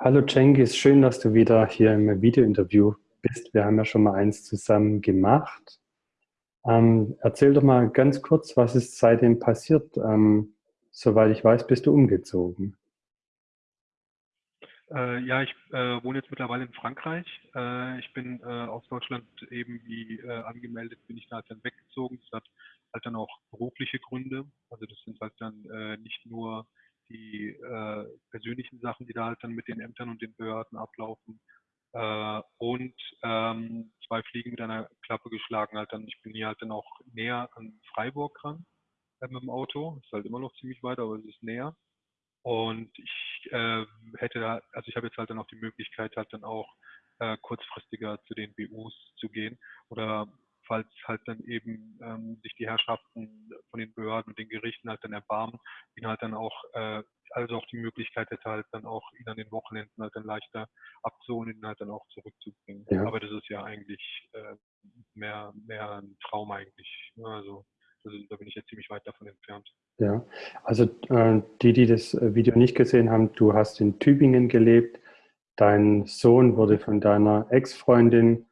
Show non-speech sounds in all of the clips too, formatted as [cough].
Hallo Cengiz, schön, dass du wieder hier im Videointerview bist. Wir haben ja schon mal eins zusammen gemacht. Ähm, erzähl doch mal ganz kurz, was ist seitdem passiert? Ähm, soweit ich weiß, bist du umgezogen. Äh, ja, ich äh, wohne jetzt mittlerweile in Frankreich. Äh, ich bin äh, aus Deutschland eben wie äh, angemeldet, bin ich da halt dann weggezogen. Das hat halt dann auch berufliche Gründe. Also das sind halt dann äh, nicht nur die persönlichen Sachen, die da halt dann mit den Ämtern und den Behörden ablaufen. und ähm, zwei Fliegen mit einer Klappe geschlagen halt dann. Ich bin hier halt dann auch näher an Freiburg ran mit dem Auto. Ist halt immer noch ziemlich weit, aber es ist näher. Und ich äh, hätte da, also ich habe jetzt halt dann auch die Möglichkeit, halt dann auch äh, kurzfristiger zu den BUs zu gehen oder falls halt dann eben ähm, sich die Herrschaften von den Behörden und den Gerichten halt dann erbarmen, ihn halt dann auch, äh, also auch die Möglichkeit hätte halt dann auch ihn an den Wochenenden halt dann leichter abzuholen und ihn halt dann auch zurückzubringen. Ja. Aber das ist ja eigentlich äh, mehr, mehr ein Traum eigentlich. Ne? Also also da bin ich jetzt ziemlich weit davon entfernt. Ja, also äh, die, die das äh, Video nicht gesehen haben, du hast in Tübingen gelebt. Dein Sohn wurde von deiner Ex-Freundin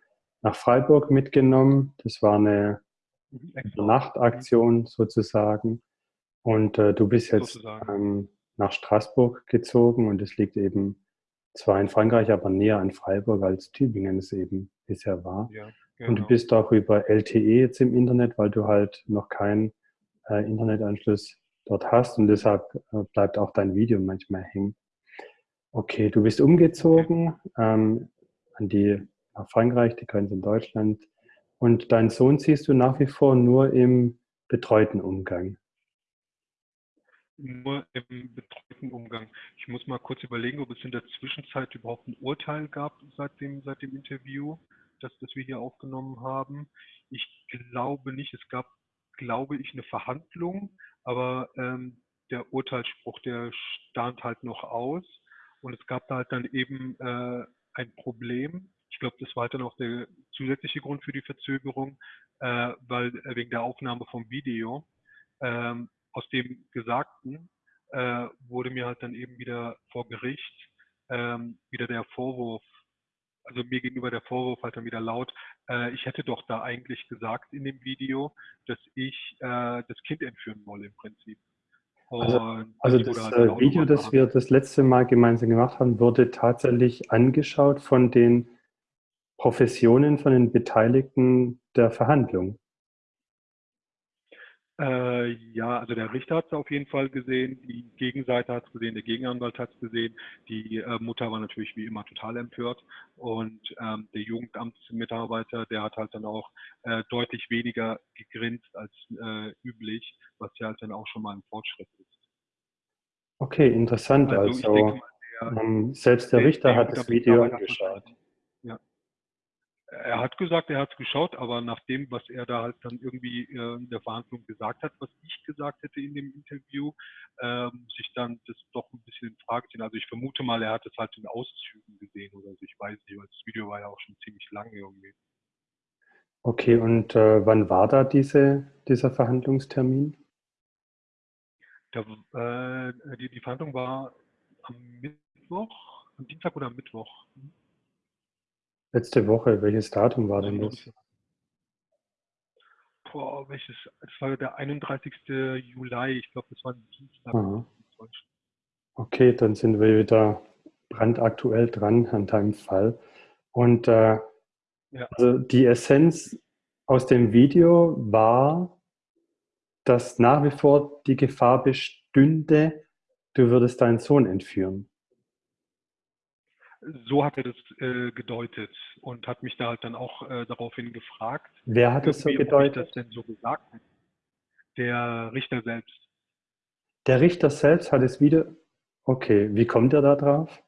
nach Freiburg mitgenommen. Das war eine mhm, Nachtaktion sozusagen. Und äh, du bist jetzt ähm, nach Straßburg gezogen und es liegt eben zwar in Frankreich, aber näher an Freiburg als Tübingen es eben bisher war. Ja. Genau. Und du genau. bist auch über LTE jetzt im Internet, weil du halt noch keinen äh, Internetanschluss dort hast und deshalb äh, bleibt auch dein Video manchmal hängen. Okay, du bist umgezogen ähm, an die, nach Frankreich, die Grenze in Deutschland. Und deinen Sohn siehst du nach wie vor nur im betreuten Umgang. Nur im betreuten Umgang. Ich muss mal kurz überlegen, ob es in der Zwischenzeit überhaupt ein Urteil gab seit dem, seit dem Interview das, das wir hier aufgenommen haben. Ich glaube nicht, es gab, glaube ich, eine Verhandlung, aber ähm, der Urteilsspruch, der stand halt noch aus. Und es gab da halt dann eben äh, ein Problem. Ich glaube, das war halt dann auch der zusätzliche Grund für die Verzögerung, äh, weil äh, wegen der Aufnahme vom Video ähm, aus dem Gesagten äh, wurde mir halt dann eben wieder vor Gericht ähm, wieder der Vorwurf also mir gegenüber der Vorwurf halt dann wieder laut, äh, ich hätte doch da eigentlich gesagt in dem Video, dass ich äh, das Kind entführen wolle im Prinzip. Also, also das halt äh, Video, das wir das letzte Mal gemeinsam gemacht haben, wurde tatsächlich angeschaut von den Professionen, von den Beteiligten der Verhandlung. Äh, ja, also der Richter hat es auf jeden Fall gesehen, die Gegenseite hat es gesehen, der Gegenanwalt hat es gesehen, die äh, Mutter war natürlich wie immer total empört und ähm, der Jugendamtsmitarbeiter, der hat halt dann auch äh, deutlich weniger gegrinst als äh, üblich, was ja halt dann auch schon mal ein Fortschritt ist. Okay, interessant. Also, also mal, der, ähm, selbst der Richter der hat das Video angeschaut er hat gesagt, er hat es geschaut, aber nach dem, was er da halt dann irgendwie äh, in der Verhandlung gesagt hat, was ich gesagt hätte in dem Interview, ähm, sich dann das doch ein bisschen in Frage ziehen. Also ich vermute mal, er hat es halt in Auszügen gesehen oder so. Ich weiß nicht, weil das Video war ja auch schon ziemlich lang irgendwie. Okay, und äh, wann war da diese, dieser Verhandlungstermin? Da, äh, die, die Verhandlung war am Mittwoch, am Dienstag oder am Mittwoch. Letzte Woche, welches Datum war denn das? Boah, welches? Das war der 31. Juli, ich glaube, das war ein Dienstag. Aha. Okay, dann sind wir wieder brandaktuell dran an deinem Fall. Und äh, ja. also die Essenz aus dem Video war, dass nach wie vor die Gefahr bestünde, du würdest deinen Sohn entführen so hat er das äh, gedeutet und hat mich da halt dann auch äh, daraufhin gefragt. Wer hat es so gedeutet? das denn so gesagt? Der Richter selbst. Der Richter selbst hat es wieder. Okay, wie kommt er da drauf?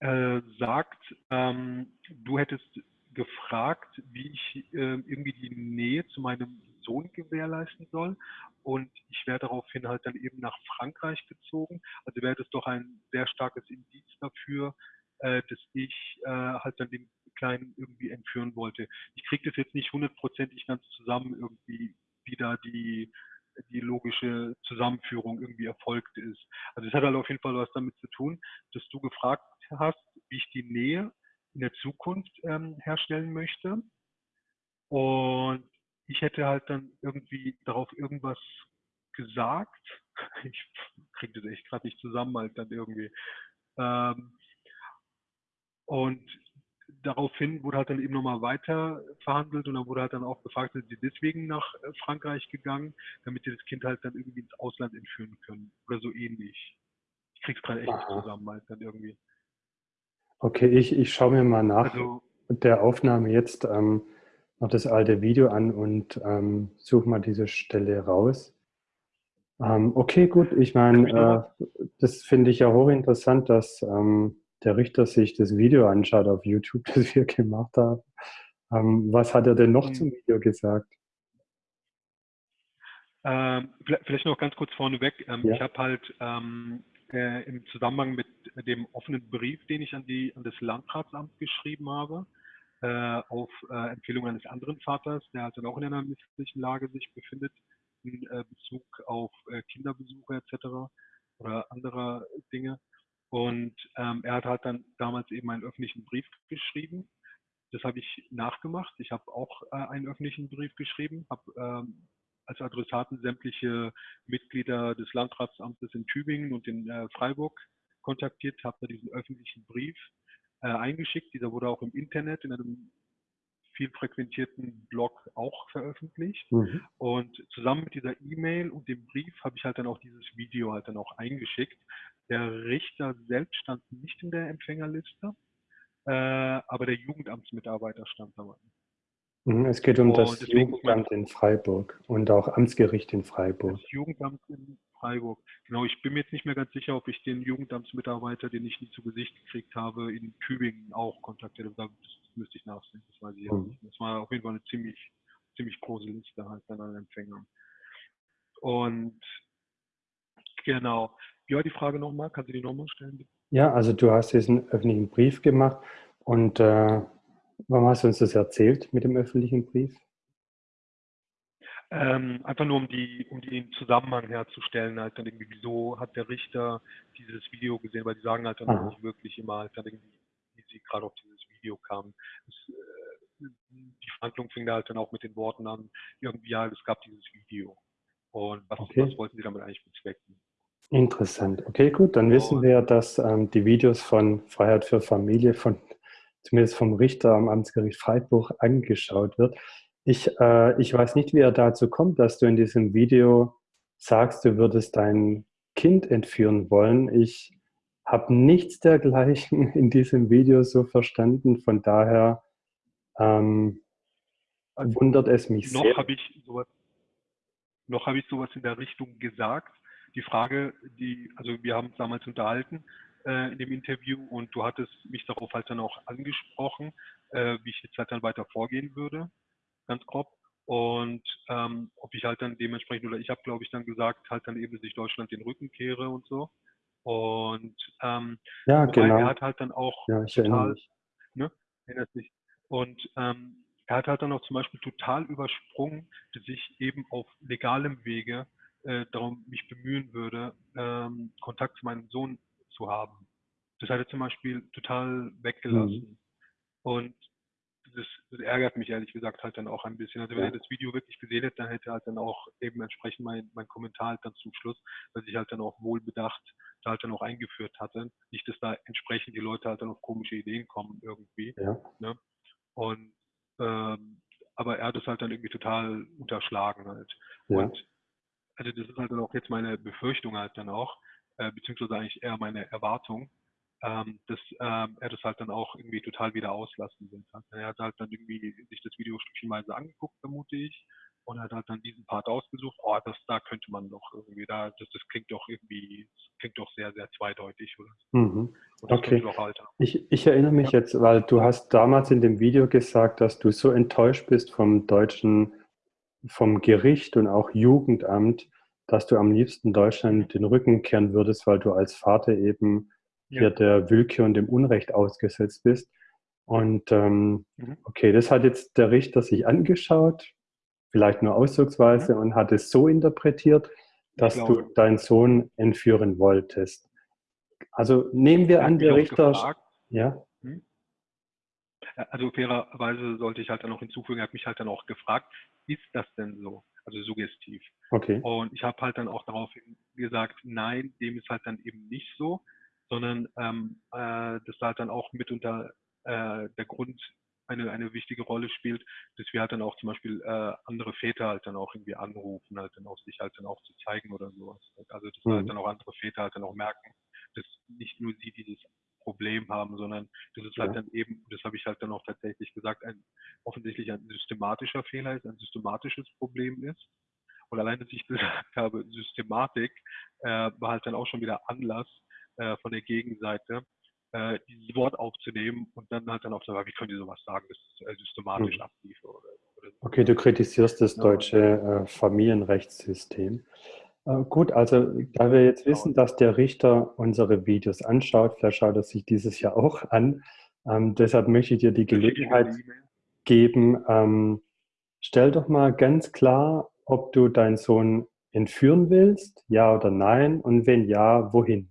Äh, sagt, ähm, du hättest gefragt, wie ich äh, irgendwie die Nähe zu meinem Sohn gewährleisten soll. Und ich wäre daraufhin halt dann eben nach Frankreich gezogen. Also wäre das doch ein sehr starkes Indiz dafür, äh, dass ich äh, halt dann den Kleinen irgendwie entführen wollte. Ich kriege das jetzt nicht hundertprozentig ganz zusammen irgendwie, wie da die die logische Zusammenführung irgendwie erfolgt ist. Also es hat halt auf jeden Fall was damit zu tun, dass du gefragt hast, wie ich die Nähe in der Zukunft ähm, herstellen möchte. Und ich hätte halt dann irgendwie darauf irgendwas gesagt. [laughs] Ich kriege das echt gerade nicht zusammen, halt dann irgendwie. Ähm, und daraufhin wurde halt dann eben nochmal weiter verhandelt und dann wurde halt dann auch gefragt, sind sie deswegen nach äh, Frankreich gegangen, damit sie das Kind halt dann irgendwie ins Ausland entführen können oder so ähnlich. Ich krieg's gerade echt Aha. zusammen halt dann irgendwie. Okay, ich, ich schaue mir mal nach also, der Aufnahme jetzt ähm, noch das alte Video an und ähm, suche mal diese Stelle raus. Ähm, okay, gut, ich meine, äh, das finde ich ja hochinteressant, dass ähm, der Richter sich das Video anschaut auf YouTube, [laughs] das wir gemacht haben. Ähm, was hat er denn noch mhm. zum Video gesagt? Ähm, vielleicht noch ganz kurz vorneweg. Ähm, ja. Ich habe halt ähm, äh, im Zusammenhang mit dem offenen Brief, den ich an, die, an das Landratsamt geschrieben habe, äh, auf äh, Empfehlung eines anderen Vaters, der halt dann auch in einer misslichen Lage sich befindet, in äh, Bezug auf äh, Kinderbesuche etc. oder andere Dinge, und ähm, er hat halt dann damals eben einen öffentlichen Brief geschrieben. Das habe ich nachgemacht. Ich habe auch äh, einen öffentlichen Brief geschrieben, habe ähm, als Adressaten sämtliche Mitglieder des Landratsamtes in Tübingen und in äh, Freiburg kontaktiert, habe da diesen öffentlichen Brief äh, eingeschickt. Dieser wurde auch im Internet in einem viel frequentierten Blog auch veröffentlicht. Mhm. Und zusammen mit dieser E-Mail und dem Brief habe ich halt dann auch dieses Video halt dann auch eingeschickt. Der Richter selbst stand nicht in der Empfängerliste, äh, aber der Jugendamtsmitarbeiter stand dabei. Mhm, es geht um und das Jugendamt in Freiburg und auch Amtsgericht in Freiburg. Das Jugendamt in Freiburg. Genau, ich bin mir jetzt nicht mehr ganz sicher, ob ich den Jugendamtsmitarbeiter, den ich nie zu Gesicht gekriegt habe, in Tübingen auch kontaktiert habe. Das müsste ich nachsehen, das weiß ich mhm. nicht. Das war auf jeden Fall eine ziemlich, ziemlich große Liste halt an Empfängern. Und genau, war die Frage nochmal? Kannst du die nochmal stellen? Ja, also du hast diesen öffentlichen Brief gemacht und äh, warum hast du uns das erzählt mit dem öffentlichen Brief? Ähm, einfach nur um die, um den Zusammenhang herzustellen, halt dann irgendwie, wieso hat der Richter dieses Video gesehen, weil die sagen halt dann Aha. nicht wirklich immer halt dann irgendwie, wie sie gerade auf dieses Video kamen. Das, äh, die Verhandlung fing da halt dann auch mit den Worten an, irgendwie, ja, es gab dieses Video. Und was, okay. was wollten sie damit eigentlich bezwecken? Interessant. Okay, gut, dann wissen wir, dass ähm, die Videos von Freiheit für Familie von zumindest vom Richter am Amtsgericht Freiburg angeschaut wird. Ich, äh, ich weiß nicht, wie er dazu kommt, dass du in diesem Video sagst, du würdest dein Kind entführen wollen. Ich habe nichts dergleichen [laughs] in diesem Video so verstanden. Von daher ähm, also wundert es mich noch sehr. Hab ich sowas, noch habe ich sowas in der Richtung gesagt die Frage, die, also wir haben uns damals unterhalten äh, in dem Interview und du hattest mich darauf halt dann auch angesprochen, äh, wie ich jetzt halt dann weiter vorgehen würde, ganz grob. Und ähm, ob ich halt dann dementsprechend, oder ich habe glaube ich dann gesagt, halt dann eben, dass ich Deutschland den Rücken kehre und so. Und ähm, ja, genau. er hat halt dann auch ja, ich total, ne, erinnert sich. Und ähm, er hat halt dann auch zum Beispiel total übersprungen, dass ich eben auf legalem Wege äh, darum mich bemühen würde, ähm, Kontakt zu meinem Sohn zu haben. Das hat er zum Beispiel total weggelassen. Mhm. Und das, das, ärgert mich ehrlich gesagt halt dann auch ein bisschen. Also wenn ja. er das Video wirklich gesehen hätte, dann hätte er halt dann auch eben entsprechend mein, mein Kommentar halt dann zum Schluss, dass ich halt dann auch wohlbedacht da halt dann auch eingeführt hatte. Nicht, dass da entsprechend die Leute halt dann auf komische Ideen kommen irgendwie. Ja. Ne? Und ähm, aber er hat es halt dann irgendwie total unterschlagen halt. Ja. Und also das ist halt dann auch jetzt meine Befürchtung halt dann auch, äh, beziehungsweise eigentlich eher meine Erwartung, ähm, dass ähm, er das halt dann auch irgendwie total wieder auslassen wird. Er hat halt dann irgendwie sich das Video stückchenweise angeguckt, vermute ich, und hat halt dann diesen Part ausgesucht, oh, das, da könnte man doch irgendwie, da, das, das klingt doch irgendwie, klingt doch sehr, sehr zweideutig, oder? Mhm. Okay. Halt ich, ich erinnere mich ja. jetzt, weil du hast damals in dem Video gesagt, dass du so enttäuscht bist vom deutschen vom Gericht und auch Jugendamt, dass du am liebsten Deutschland den Rücken kehren würdest, weil du als Vater eben ja. hier der Willkür und dem Unrecht ausgesetzt bist. Und ähm, mhm. okay, das hat jetzt der Richter sich angeschaut. vielleicht nur ausdrucksweise, mhm. und hat es so interpretiert, dass du deinen Sohn entführen wolltest. Also nehmen wir an, der Richter. Gefragt, ja. Hm? Also fairerweise sollte ich halt dann noch hinzufügen, er hat mich halt dann auch gefragt, ist das denn so? Also suggestiv. Okay. Und ich habe halt dann auch darauf gesagt, nein, dem ist halt dann eben nicht so, sondern ähm, äh, das halt dann auch mitunter äh, der Grund eine, eine wichtige Rolle spielt, dass wir halt dann auch zum Beispiel äh, andere Väter halt dann auch irgendwie anrufen, halt dann auch sich halt dann auch zu zeigen oder sowas. Also dass mhm. halt dann auch andere Väter halt dann auch merken, dass nicht nur sie dieses Problem haben, sondern dass es halt ja. halt dann eben, das habe ich halt dann auch tatsächlich gesagt, ein offensichtlich ein systematischer Fehler ist, ein systematisches Problem ist. Und allein, dass ich [laughs] gesagt habe, Systematik, äh, war halt dann auch schon wieder Anlass äh, von der Gegenseite, äh, dieses Wort aufzunehmen und dann halt dann auch sagen, wie können die sowas sagen, das ist äh, systematisch mhm. aktiv. Oder, oder so. Okay, du kritisierst das deutsche äh, Familienrechtssystem. Gut, also da wir jetzt wissen, dass der Richter unsere Videos anschaut, vielleicht schaut er sich dieses Jahr auch an, ähm, deshalb möchte ich dir die Gelegenheit geben, ähm, stell doch mal ganz klar, ob du deinen Sohn entführen willst, ja oder nein, und wenn ja, wohin?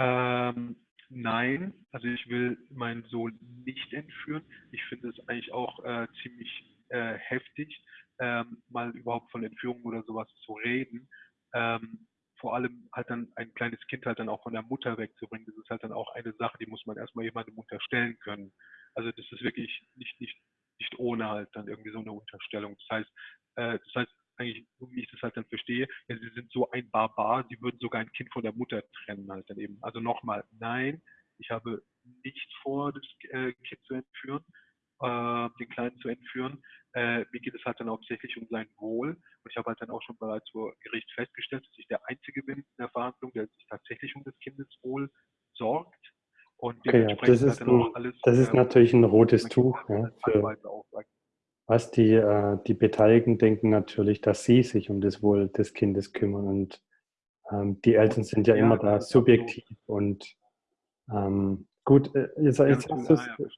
Ähm, nein, also ich will meinen Sohn nicht entführen. Ich finde es eigentlich auch äh, ziemlich äh, heftig, ähm, mal überhaupt von Entführung oder sowas zu reden. Ähm, vor allem halt dann ein kleines Kind halt dann auch von der Mutter wegzubringen, das ist halt dann auch eine Sache, die muss man erstmal jemandem unterstellen können. Also das ist wirklich nicht, nicht, nicht ohne halt dann irgendwie so eine Unterstellung. Das heißt, äh, das heißt eigentlich, wie ich das halt dann verstehe, ja, sie sind so ein Barbar, sie würden sogar ein Kind von der Mutter trennen halt dann eben. Also nochmal, nein, ich habe nicht vor, das äh, Kind zu entführen, äh, den Kleinen zu entführen. Äh, mir geht es halt dann hauptsächlich um sein Wohl. Und ich habe halt dann auch schon bereits vor Gericht festgestellt, dass ich der Einzige bin in der Verhandlung, der sich tatsächlich um das Kindeswohl sorgt. Und okay, ja, das ist, halt ein, alles, das ist äh, natürlich ein rotes Tuch. Ja, für, was die, äh, die Beteiligten denken natürlich, dass sie sich um das Wohl des Kindes kümmern. Und ähm, die Eltern sind ja, ja immer da subjektiv und ähm, Gut, äh, jetzt, jetzt,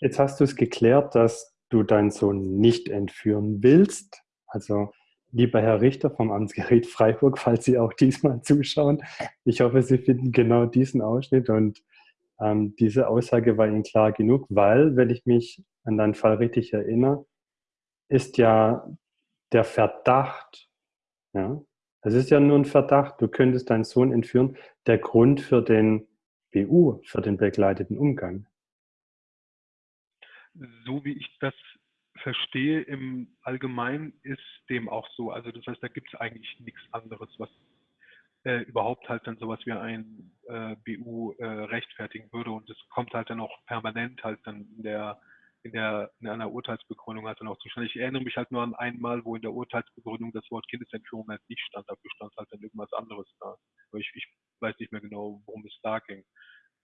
jetzt hast du es geklärt, dass du deinen Sohn nicht entführen willst. Also, lieber Herr Richter vom Amtsgericht Freiburg, [laughs] falls Sie auch diesmal zuschauen, ich hoffe, Sie finden genau diesen Ausschnitt und ähm, diese Aussage war Ihnen klar genug, weil, wenn ich mich an deinen Fall richtig erinnere, ist ja der Verdacht, ja, es ist ja nur ein Verdacht, du könntest deinen Sohn entführen, der Grund für den BU für den begleiteten Umgang? So wie ich das verstehe im Allgemeinen ist dem auch so. Also das heißt, da gibt es eigentlich nichts anderes, was äh, überhaupt halt dann sowas wie ein äh, BU äh, rechtfertigen würde. Und das kommt halt dann auch permanent halt dann in der in der in einer Urteilsbegründung halt dann auch zustande. Ich erinnere mich halt nur an einmal, wo in der Urteilsbegründung das Wort Kindesentführung halt nicht stand, dafür stand halt dann irgendwas anderes da. Aber ich, ich weiß nicht mehr genau, worum es da ging.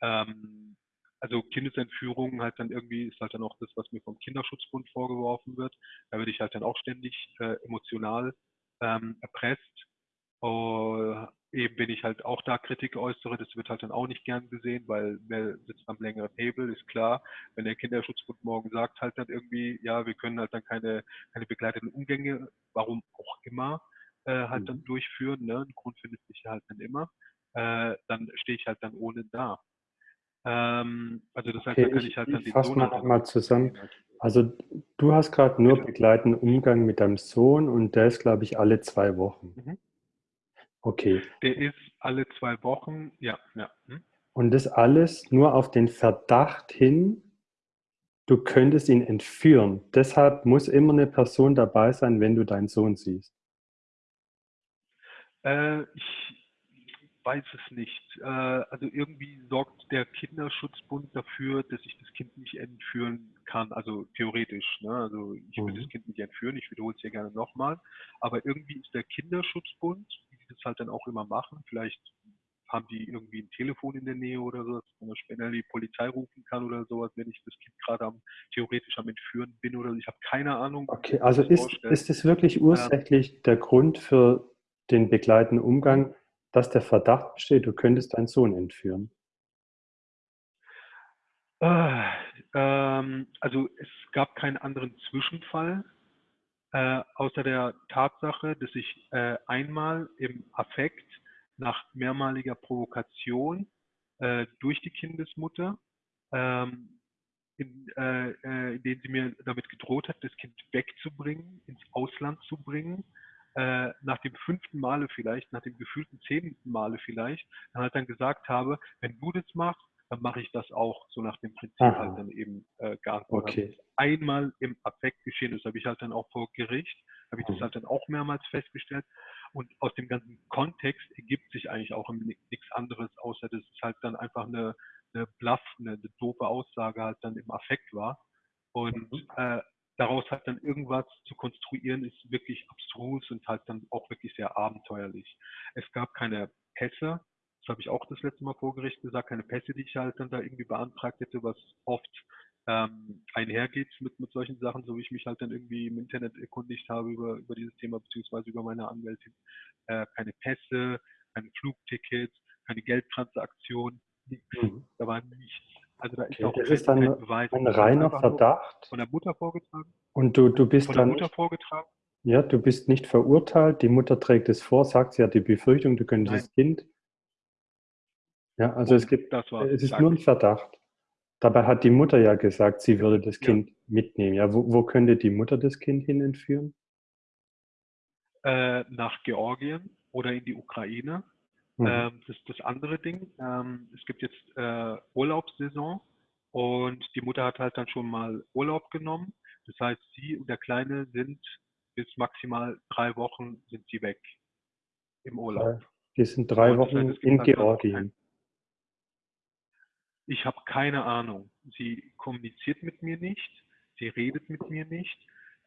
Ähm, also Kindesentführung halt dann irgendwie ist halt dann auch das, was mir vom Kinderschutzbund vorgeworfen wird. Da werde ich halt dann auch ständig äh, emotional ähm, erpresst. Uh, eben bin ich halt auch da Kritik äußere, das wird halt dann auch nicht gern gesehen, weil wer sitzt am längeren Hebel, ist klar. Wenn der Kinderschutzbund morgen sagt halt dann irgendwie, ja, wir können halt dann keine, keine begleiteten Umgänge, warum auch immer, äh, halt mhm. dann durchführen, ne? ein Grund findet sich halt dann immer, äh, dann stehe ich halt dann ohne da. Ähm, also das heißt, okay, da kann ich, ich halt dann ich Sohn... mal nochmal zusammen. Also du hast gerade nur begleitenden Umgang mit deinem Sohn und der ist, glaube ich, alle zwei Wochen. Mhm. Okay. Der ist alle zwei Wochen, ja. ja. Hm? Und das alles nur auf den Verdacht hin, du könntest ihn entführen. Deshalb muss immer eine Person dabei sein, wenn du deinen Sohn siehst. Äh, ich weiß es nicht. Äh, also irgendwie sorgt der Kinderschutzbund dafür, dass ich das Kind nicht entführen kann. Also theoretisch. Ne? Also ich will mhm. das Kind nicht entführen. Ich wiederhole es hier gerne nochmal. Aber irgendwie ist der Kinderschutzbund, das halt dann auch immer machen, vielleicht haben die irgendwie ein Telefon in der Nähe oder so, dass man später die Polizei rufen kann oder sowas, wenn ich das Kind gerade am, theoretisch am Entführen bin oder so. Ich habe keine Ahnung. Okay, also ist, ist es wirklich ursächlich ähm, der Grund für den begleitenden Umgang, dass der Verdacht besteht, du könntest deinen Sohn entführen? Äh, ähm, also es gab keinen anderen Zwischenfall. Äh, außer der Tatsache, dass ich äh, einmal im Affekt nach mehrmaliger Provokation äh, durch die Kindesmutter, ähm, in, äh, äh, in denen sie mir damit gedroht hat, das Kind wegzubringen, ins Ausland zu bringen, äh, nach dem fünften Male vielleicht, nach dem gefühlten zehnten Male vielleicht, dann halt dann gesagt habe, wenn du das machst, dann mache ich das auch, so nach dem Prinzip Aha. halt dann eben äh, geantwortet. Okay. Einmal im Affekt geschehen, das habe ich halt dann auch vor Gericht, habe ich das halt dann auch mehrmals festgestellt. Und aus dem ganzen Kontext ergibt sich eigentlich auch nichts anderes, außer dass es halt dann einfach eine, eine Bluff, eine, eine doofe Aussage halt dann im Affekt war. Und Mhm. äh, daraus halt dann irgendwas zu konstruieren, ist wirklich abstrus und halt dann auch wirklich sehr abenteuerlich. Es gab keine Pässe, das habe ich auch das letzte Mal vor Gericht gesagt, keine Pässe, die ich halt dann da irgendwie beantragt hätte, was oft ähm, einhergeht mit, mit solchen Sachen, so wie ich mich halt dann irgendwie im Internet erkundigt habe über, über dieses Thema, beziehungsweise über meine Anwältin. Äh, keine Pässe, keine Flugtickets, keine Geldtransaktion, nichts. Mhm. Da war nichts. Also da ist Okay, auch das ist dann kein Beweis. ein reiner Verdacht. Von der Mutter vorgetragen. Und du, du bist Von der dann Mutter vorgetragen. ja, du bist nicht verurteilt. Die Mutter trägt es vor, sagt, sie hat die Befürchtung, du könntest das Kind. Ja, also es Punkt. gibt, Das es ist nur ein Verdacht. Dabei hat die Mutter ja gesagt, sie würde das Ja. Kind mitnehmen. Ja, wo, wo könnte die Mutter das Kind hin entführen? äh, nach Georgien oder in die Ukraine. Mhm. Ähm, das ist das andere Ding. Ähm, es gibt jetzt äh, Urlaubssaison und die Mutter hat halt dann schon mal Urlaub genommen. Das heißt, sie und der Kleine sind bis maximal drei Wochen sind sie weg im Urlaub. Die sind drei Und das heißt, Wochen es gibt in halt Georgien. Ich habe keine Ahnung. Sie kommuniziert mit mir nicht, sie redet mit mir nicht.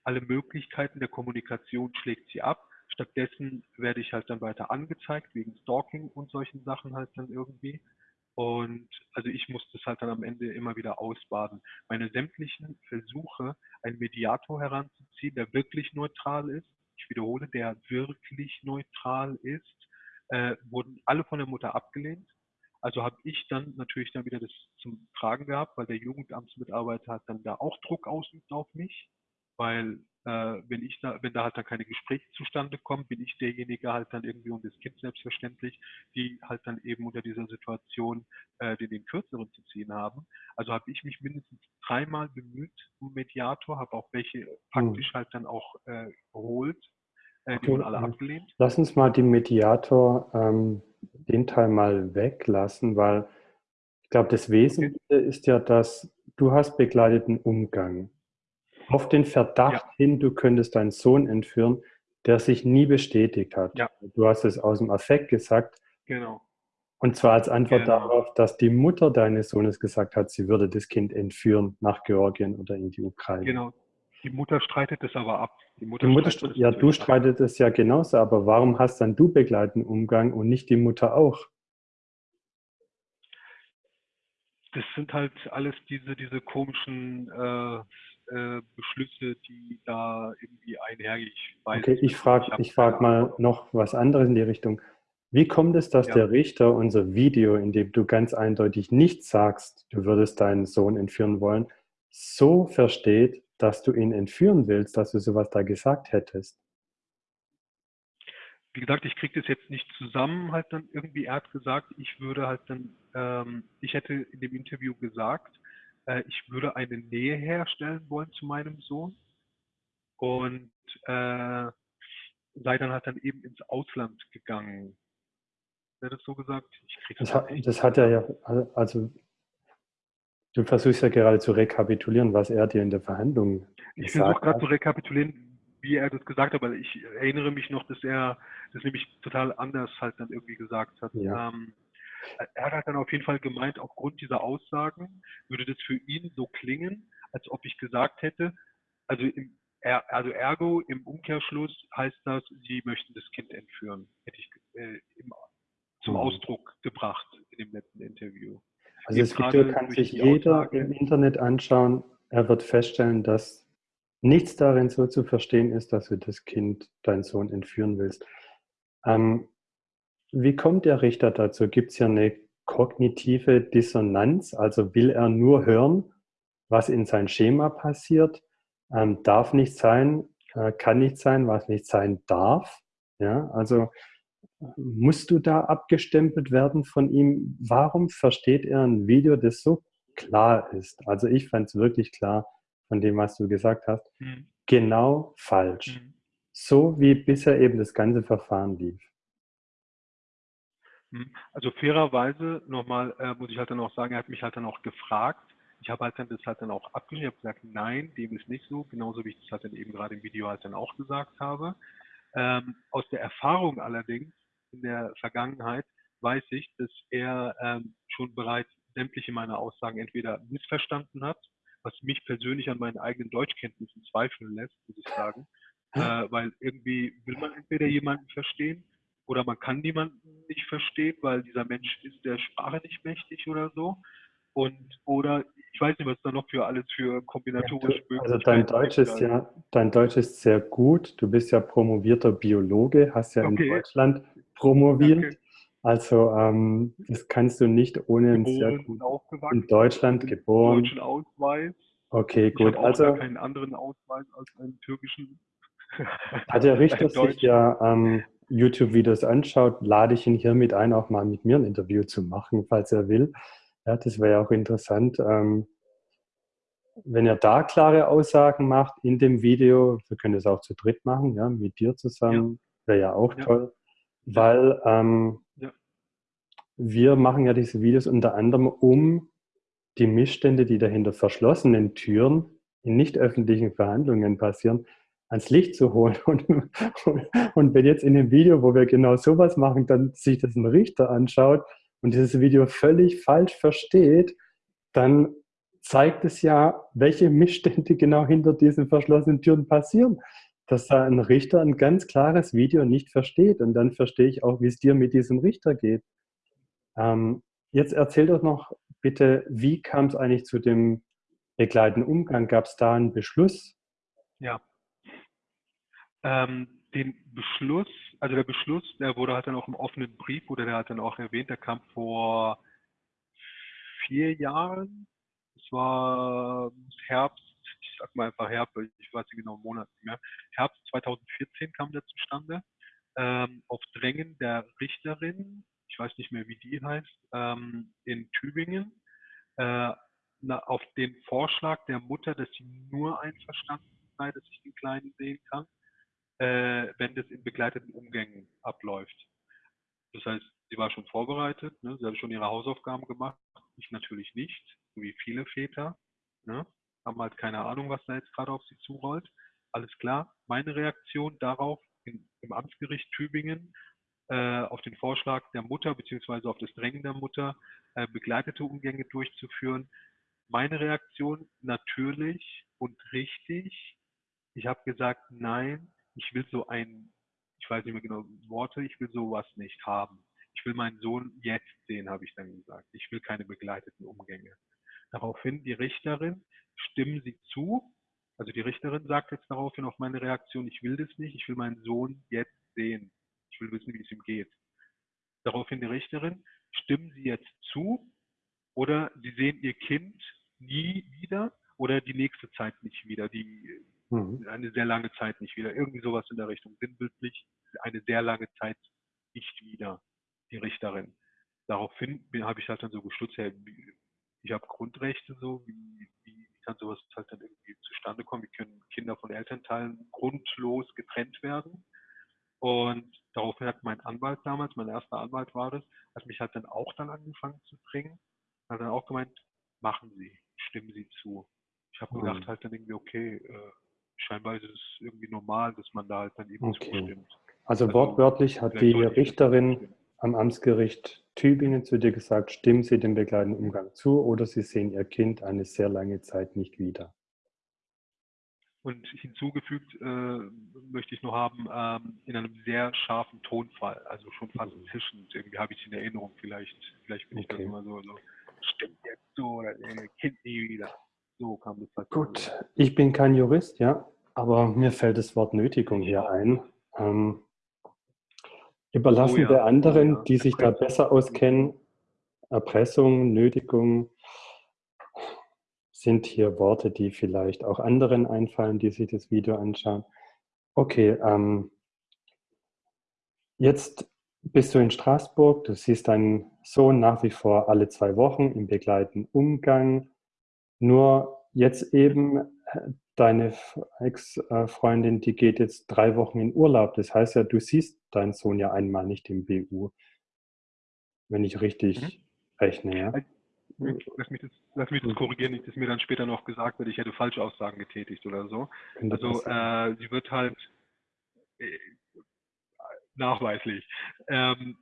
Alle Möglichkeiten der Kommunikation schlägt sie ab. Stattdessen werde ich halt dann weiter angezeigt wegen Stalking und solchen Sachen halt dann irgendwie. Und also ich muss das halt dann am Ende immer wieder ausbaden. Meine sämtlichen Versuche, einen Mediator heranzuziehen, der wirklich neutral ist, ich wiederhole, der wirklich neutral ist, äh, wurden alle von der Mutter abgelehnt. Also habe ich dann natürlich dann wieder das zum Tragen gehabt, weil der Jugendamtsmitarbeiter hat dann da auch Druck ausübt auf mich, weil äh, wenn ich da, wenn da halt dann keine Gespräche zustande kommen, bin ich derjenige halt dann irgendwie und das Kind selbstverständlich, die halt dann eben unter dieser Situation äh, den, den Kürzeren zu ziehen haben. Also habe ich mich mindestens dreimal bemüht um Mediator, habe auch welche faktisch halt dann auch äh, geholt, äh, die Okay, wurden alle abgelehnt. Lass uns mal den Mediator, ähm, den Teil mal weglassen, weil ich glaube, das Wesentliche ist ja, dass du hast begleiteten Umgang. Auf den Verdacht hin, du könntest deinen Sohn entführen, der sich nie bestätigt hat. Ja. Du hast es aus dem Affekt gesagt, Genau. und zwar als Antwort Genau. darauf, dass die Mutter deines Sohnes gesagt hat, sie würde das Kind entführen nach Georgien oder in die Ukraine. Genau. Die Mutter streitet das aber ab. Die Mutter, Die Mutter, streitet ja, du streitet es ja genauso, aber warum hast dann du begleitenden Umgang und nicht die Mutter auch? Das sind halt alles diese, diese komischen äh, äh, Beschlüsse, die da irgendwie einhergehen. Okay, es ich frage ich frag mal noch was anderes in die Richtung. Wie kommt es, dass Ja. der Richter unser Video, in dem du ganz eindeutig nicht sagst, du würdest deinen Sohn entführen wollen, so versteht, dass du ihn entführen willst, dass du sowas da gesagt hättest? Wie gesagt, ich kriege das jetzt nicht zusammen, halt dann irgendwie, er hat gesagt, ich würde halt dann, ähm, ich hätte in dem Interview gesagt, äh, ich würde eine Nähe herstellen wollen zu meinem Sohn und äh, sei dann halt dann eben ins Ausland gegangen. Hat er das so gesagt? Das das hat, nicht das hat er ja, also du versuchst ja gerade zu rekapitulieren, was er dir in der Verhandlung Ich versuche gesagt gerade zu hat. rekapitulieren, wie er das gesagt hat, aber ich erinnere mich noch, dass er das nämlich total anders halt dann irgendwie gesagt hat. Ja. Ähm, er hat halt dann auf jeden Fall gemeint, aufgrund dieser Aussagen würde das für ihn so klingen, als ob ich gesagt hätte, also im, er, also ergo im Umkehrschluss heißt das, sie möchten das Kind entführen, hätte ich äh, im, zum Mhm. Ausdruck gebracht in dem letzten Interview. Also das Video kann sich jeder Aussage- im Internet anschauen. Er wird feststellen, dass nichts darin so zu verstehen ist, dass du das Kind, deinen Sohn entführen willst. Ähm, wie kommt der Richter dazu? Gibt es hier eine kognitive Dissonanz? Also will er nur hören, was in sein Schema passiert? Ähm, darf nicht sein, äh, kann nicht sein, was nicht sein darf. Ja, also musst du da abgestempelt werden von ihm? Warum versteht er ein Video, das so klar ist? Also ich fand es wirklich klar von dem, was du gesagt hast. Mhm. Genau falsch. Mhm. So wie bisher eben das ganze Verfahren lief. Mhm. Also fairerweise nochmal äh, muss ich halt dann auch sagen, er hat mich halt dann auch gefragt. Ich habe halt dann das halt dann auch abgelehnt. Ich habe gesagt, nein, dem ist nicht so. Genauso wie ich das halt dann eben gerade im Video halt dann auch gesagt habe. Ähm, aus der Erfahrung allerdings in der Vergangenheit weiß ich, dass er ähm, schon bereits sämtliche meiner Aussagen entweder missverstanden hat, was mich persönlich an meinen eigenen Deutschkenntnissen zweifeln lässt, muss ich sagen. Äh, weil irgendwie will man entweder jemanden verstehen oder man kann niemanden nicht verstehen, weil dieser Mensch ist der Sprache nicht mächtig oder so. Und oder ich weiß nicht, was da noch für alles für kombinatorische ja, Also dein Deutsch ist ja, dein Deutsch ist sehr gut. Du bist ja promovierter Biologe, hast ja okay. in Deutschland promoviert. Danke. Also ähm, das kannst du nicht ohne ein sehr gut in Deutschland geboren. Deutschen Ausweis. Okay, gut. Ich also keinen anderen Ausweis als einen türkischen. Hat der [laughs] Richter sich ja ähm, YouTube-Videos anschaut, lade ich ihn hiermit ein, auch mal mit mir ein Interview zu machen, falls er will. Ja, das wäre ja auch interessant. Ähm, wenn er da klare Aussagen macht in dem Video, wir können das auch zu dritt machen, ja, mit dir zusammen, ja. wäre ja auch ja. toll, weil ähm, ja. wir machen ja diese Videos unter anderem, um die Missstände, die dahinter verschlossenen Türen in nicht öffentlichen Verhandlungen passieren, ans Licht zu holen. Und, [laughs] und, und, wenn jetzt in dem Video, wo wir genau sowas machen, dann sich das ein Richter anschaut und dieses Video völlig falsch versteht, dann zeigt es ja, welche Missstände [laughs] genau hinter diesen verschlossenen Türen passieren. Dass da ein Richter ein ganz klares Video nicht versteht. Und dann verstehe ich auch, wie es dir mit diesem Richter geht. Ähm, jetzt erzähl doch noch bitte, wie kam es eigentlich zu dem begleitenden Umgang? Gab es da einen Beschluss? Ja, ähm, den Beschluss, also der Beschluss, der wurde halt dann auch im offenen Brief, wurde der halt dann auch erwähnt, der kam vor vier Jahren. Es war Herbst, sag mal einfach Herbst, ich weiß nicht genau im Monat nicht mehr. Herbst 2014 kam der zustande. Ähm, auf Drängen der Richterin, ich weiß nicht mehr, wie die heißt, ähm, in Tübingen, äh, na, auf den Vorschlag der Mutter, dass sie nur einverstanden sei, dass ich den Kleinen sehen kann äh, wenn das in begleiteten Umgängen abläuft. Das heißt, sie war schon vorbereitet, ne? sie hat schon ihre Hausaufgaben gemacht, ich natürlich nicht, wie viele Väter, ne? Haben halt keine Ahnung, was da jetzt gerade auf sie zurollt. Alles klar, meine Reaktion darauf in, im Amtsgericht Tübingen äh, auf den Vorschlag der Mutter beziehungsweise auf das Drängen der Mutter, äh, begleitete Umgänge durchzuführen. Meine Reaktion natürlich und richtig. Ich habe gesagt, nein, ich will so ein, ich weiß nicht mehr genau Worte, ich will sowas nicht haben. Ich will meinen Sohn jetzt sehen, habe ich dann gesagt. Ich will keine begleiteten Umgänge. Daraufhin die Richterin, stimmen Sie zu? Also die Richterin sagt jetzt daraufhin auf meine Reaktion, ich will das nicht, ich will meinen Sohn jetzt sehen. Ich will wissen, wie es ihm geht. Daraufhin die Richterin, stimmen Sie jetzt zu oder Sie sehen Ihr Kind nie wieder oder die nächste Zeit nicht wieder. Die Mhm. Eine sehr lange Zeit nicht wieder. Irgendwie sowas in der Richtung. Sinnbildlich eine sehr lange Zeit nicht wieder, die Richterin. Daraufhin habe ich halt dann so gestutzt, ja, ich habe Grundrechte so, wie, wie kann sowas halt dann irgendwie zustande kommen? Wie können Kinder von Elternteilen grundlos getrennt werden? Und daraufhin hat mein Anwalt damals, mein erster Anwalt war das, hat mich halt dann auch dann angefangen zu bringen, hat dann auch gemeint, machen Sie, stimmen Sie zu. Ich habe mhm. gedacht halt dann irgendwie, okay, äh, scheinbar ist es irgendwie normal, dass man da halt dann eben okay. zustimmt. Also, also wortwörtlich hat die Richterin am Amtsgericht Tübingen zu dir gesagt, stimmen Sie dem begleitenden Umgang zu oder Sie sehen Ihr Kind eine sehr lange Zeit nicht wieder. Und hinzugefügt äh, möchte ich noch haben, ähm, in einem sehr scharfen Tonfall, also schon fast mhm. zischend. Irgendwie habe ich es in Erinnerung, vielleicht, vielleicht bin ich okay. das immer so, so, stimmt jetzt so oder äh, Kind nie wieder. So kam das halt. Gut, ich bin kein Jurist, ja, aber mir fällt das Wort Nötigung hier ein. Ähm, überlassen oh ja, der anderen, oh ja. die sich da besser auskennen, Erpressung, Nötigung, sind hier Worte, die vielleicht auch anderen einfallen, die sich das Video anschauen. Okay, ähm, jetzt bist du in Straßburg, du siehst deinen Sohn nach wie vor alle zwei Wochen im begleiteten Umgang. Nur jetzt eben deine Ex-Freundin, die geht jetzt drei Wochen in Urlaub. Das heißt ja, du siehst deinen Sohn ja einmal nicht im BU, wenn ich richtig mhm. rechne. Ja? Lass mich, das, lass mich das korrigieren, nicht, dass mir dann später noch gesagt wird, ich hätte falsche Aussagen getätigt oder so. Also äh, sie wird halt äh, nachweislich. Ähm,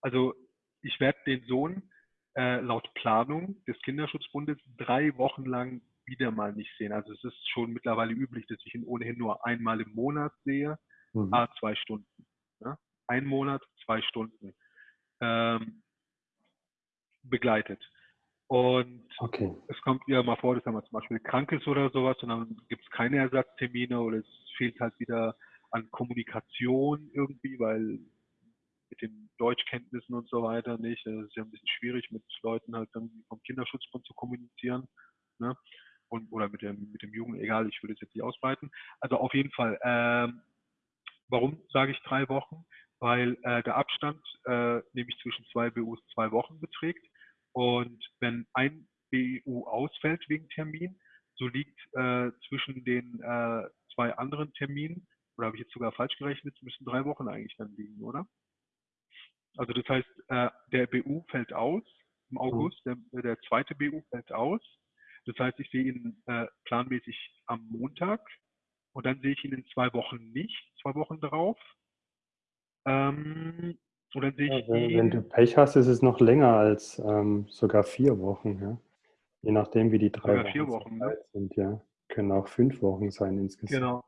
also ich werde den Sohn äh, laut Planung des Kinderschutzbundes drei Wochen lang wieder mal nicht sehen. Also es ist schon mittlerweile üblich, dass ich ihn ohnehin nur einmal im Monat sehe, mhm. a zwei Stunden. Ja? Ein Monat, zwei Stunden ähm, begleitet. Und okay. es kommt ja mal vor, dass er mal zum Beispiel krank ist oder sowas und dann gibt es keine Ersatztermine oder es fehlt halt wieder an Kommunikation irgendwie, weil mit den Deutschkenntnissen und so weiter nicht. Es ist ja ein bisschen schwierig, mit Leuten halt dann vom Kinderschutzbund zu kommunizieren. Ne? Und, oder mit dem, mit dem Jungen, egal, ich würde es jetzt nicht ausbreiten. Also auf jeden Fall, ähm, warum sage ich drei Wochen? Weil äh, der Abstand äh, nämlich zwischen zwei BUs zwei Wochen beträgt. Und wenn ein BU ausfällt wegen Termin, so liegt äh, zwischen den äh, zwei anderen Terminen, oder habe ich jetzt sogar falsch gerechnet, müssen drei Wochen eigentlich dann liegen, oder? Also das heißt, äh, der BU fällt aus im mhm. August, der, der, zweite BU fällt aus. Das heißt, ich sehe ihn äh, planmäßig am Montag und dann sehe ich ihn in zwei Wochen nicht, zwei Wochen darauf. Ähm, und dann sehe ich ja, wenn, ihn, wenn, du Pech hast, ist es noch länger als ähm, sogar vier Wochen. Ja? Je nachdem, wie die drei Wochen, vier Wochen ne? sind. Ja. Können auch fünf Wochen sein insgesamt. Genau.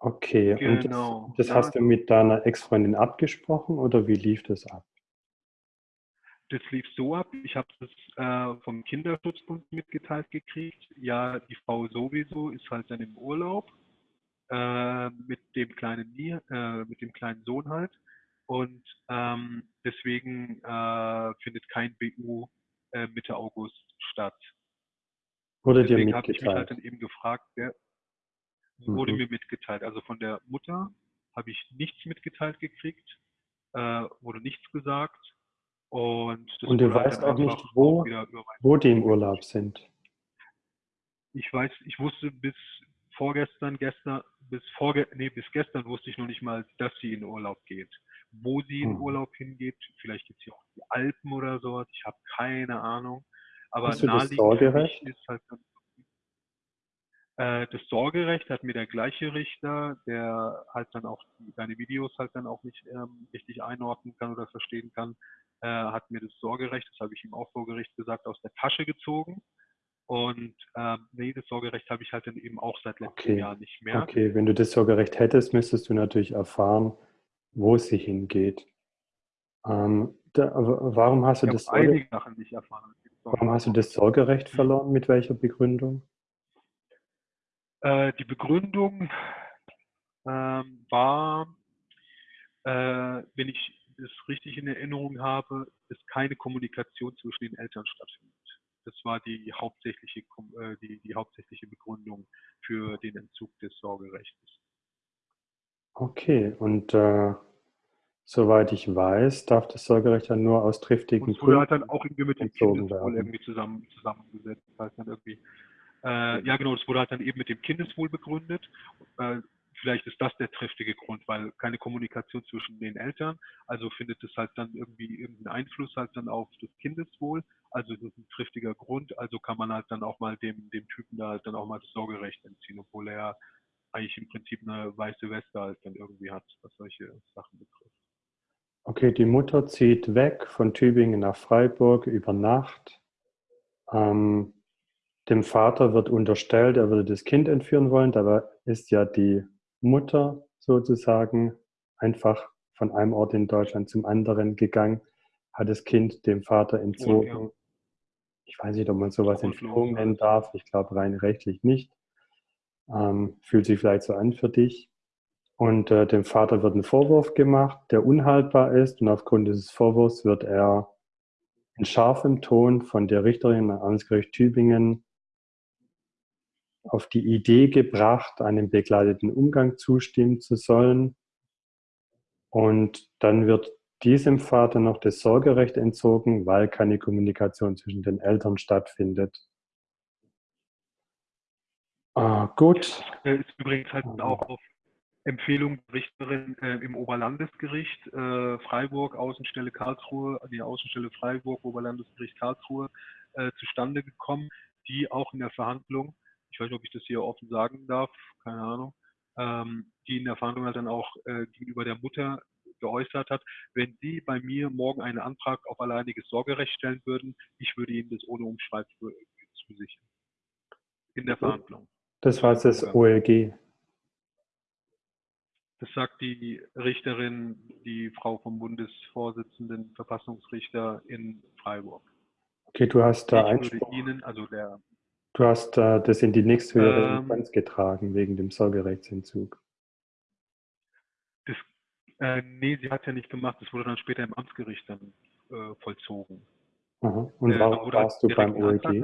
Okay, genau. und das, das hast du mit deiner Ex-Freundin abgesprochen oder wie lief das ab? Das lief so ab, ich habe es äh, vom Kinderschutzbund mitgeteilt gekriegt. Ja, die Frau sowieso ist halt dann im Urlaub äh, mit dem kleinen äh, mit dem kleinen Sohn halt. Und ähm, deswegen äh, findet kein BU äh, Mitte August statt. Wurde deswegen dir mitgeteilt? habe ich mich halt dann eben gefragt, wer, wurde mhm. mir mitgeteilt. Also von der Mutter habe ich nichts mitgeteilt gekriegt, äh, wurde nichts gesagt. Und, und du weißt auch nicht, wo, wo die im Urlaub sind. Ich weiß, ich wusste bis vorgestern, gestern, bis vorge nee, bis gestern wusste ich noch nicht mal, dass sie in Urlaub geht. Wo sie in hm. Urlaub hingeht, vielleicht gibt es hier auch die Alpen oder sowas, ich habe keine Ahnung. Aber Hast du das Sorgerecht? ist halt dann äh, das Sorgerecht hat mir der gleiche Richter, der halt dann auch deine Videos halt dann auch nicht ähm, richtig einordnen kann oder verstehen kann, äh, hat mir das Sorgerecht, das habe ich ihm auch vor Gericht gesagt, aus der Tasche gezogen. Und ähm, nee, das Sorgerecht habe ich halt dann eben auch seit letztem okay. Jahr nicht mehr. Okay, wenn du das Sorgerecht hättest, müsstest du natürlich erfahren, wo es sich hingeht. Ähm, da, warum hast du ich das Sorgerecht? Warum hast du das Sorgerecht verloren? Mit welcher Begründung? Äh, die Begründung ähm, war, äh, wenn ich es richtig in Erinnerung habe, dass keine Kommunikation zwischen den Eltern stattfindet. Das war die hauptsächliche, äh, die, die hauptsächliche Begründung für den Entzug des Sorgerechts. Okay, und äh, soweit ich weiß, darf das Sorgerecht dann nur aus triftigen Gründen. Und halt dann auch irgendwie mit dem Kindeswohl irgendwie zusammen, zusammengesetzt. Das heißt dann irgendwie, äh, ja, genau, das wurde halt dann eben mit dem Kindeswohl begründet. Äh, vielleicht ist das der triftige Grund, weil keine Kommunikation zwischen den Eltern, also findet es halt dann irgendwie irgendeinen Einfluss halt dann auf das Kindeswohl. Also das ist ein triftiger Grund, also kann man halt dann auch mal dem, dem Typen da halt dann auch mal das Sorgerecht entziehen, obwohl er eigentlich im Prinzip eine weiße Weste halt dann irgendwie hat, was solche Sachen betrifft. Okay, die Mutter zieht weg von Tübingen nach Freiburg über Nacht. Ähm, dem Vater wird unterstellt, er würde das Kind entführen wollen. Dabei ist ja die Mutter sozusagen einfach von einem Ort in Deutschland zum anderen gegangen, hat das Kind dem Vater entzogen. Ja. Ich weiß nicht, ob man sowas Entführung nennen darf. Ich glaube rein rechtlich nicht. Ähm, fühlt sich vielleicht so an für dich. Und äh, dem Vater wird ein Vorwurf gemacht, der unhaltbar ist. Und aufgrund dieses Vorwurfs wird er in scharfem Ton von der Richterin am Amtsgericht Tübingen auf die Idee gebracht, einem begleiteten Umgang zustimmen zu sollen. Und dann wird diesem Vater noch das Sorgerecht entzogen, weil keine Kommunikation zwischen den Eltern stattfindet. Ah, gut. Das ist übrigens halt auch auf Empfehlung Richterin äh, im Oberlandesgericht äh, Freiburg, Außenstelle Karlsruhe, die Außenstelle Freiburg, Oberlandesgericht Karlsruhe äh, zustande gekommen, die auch in der Verhandlung, ich weiß nicht, ob ich das hier offen sagen darf, keine Ahnung, ähm, die in der Verhandlung halt dann auch äh, gegenüber der Mutter geäußert hat, wenn Sie bei mir morgen einen Antrag auf alleiniges Sorgerecht stellen würden, ich würde Ihnen das ohne Umschreib zusichern. In der Verhandlung. Das war das OLG. Das sagt die Richterin, die Frau vom Bundesvorsitzenden Verfassungsrichter in Freiburg. Okay, du hast da Einspruch. Ihnen, also der, du hast äh, das in die nächsthöhere ähm, Instanz getragen wegen dem Sorgerechtsentzug. Das, äh, nee, sie hat ja nicht gemacht. Das wurde dann später im Amtsgericht dann äh, vollzogen. Aha. Und äh, warum warst du beim OLG?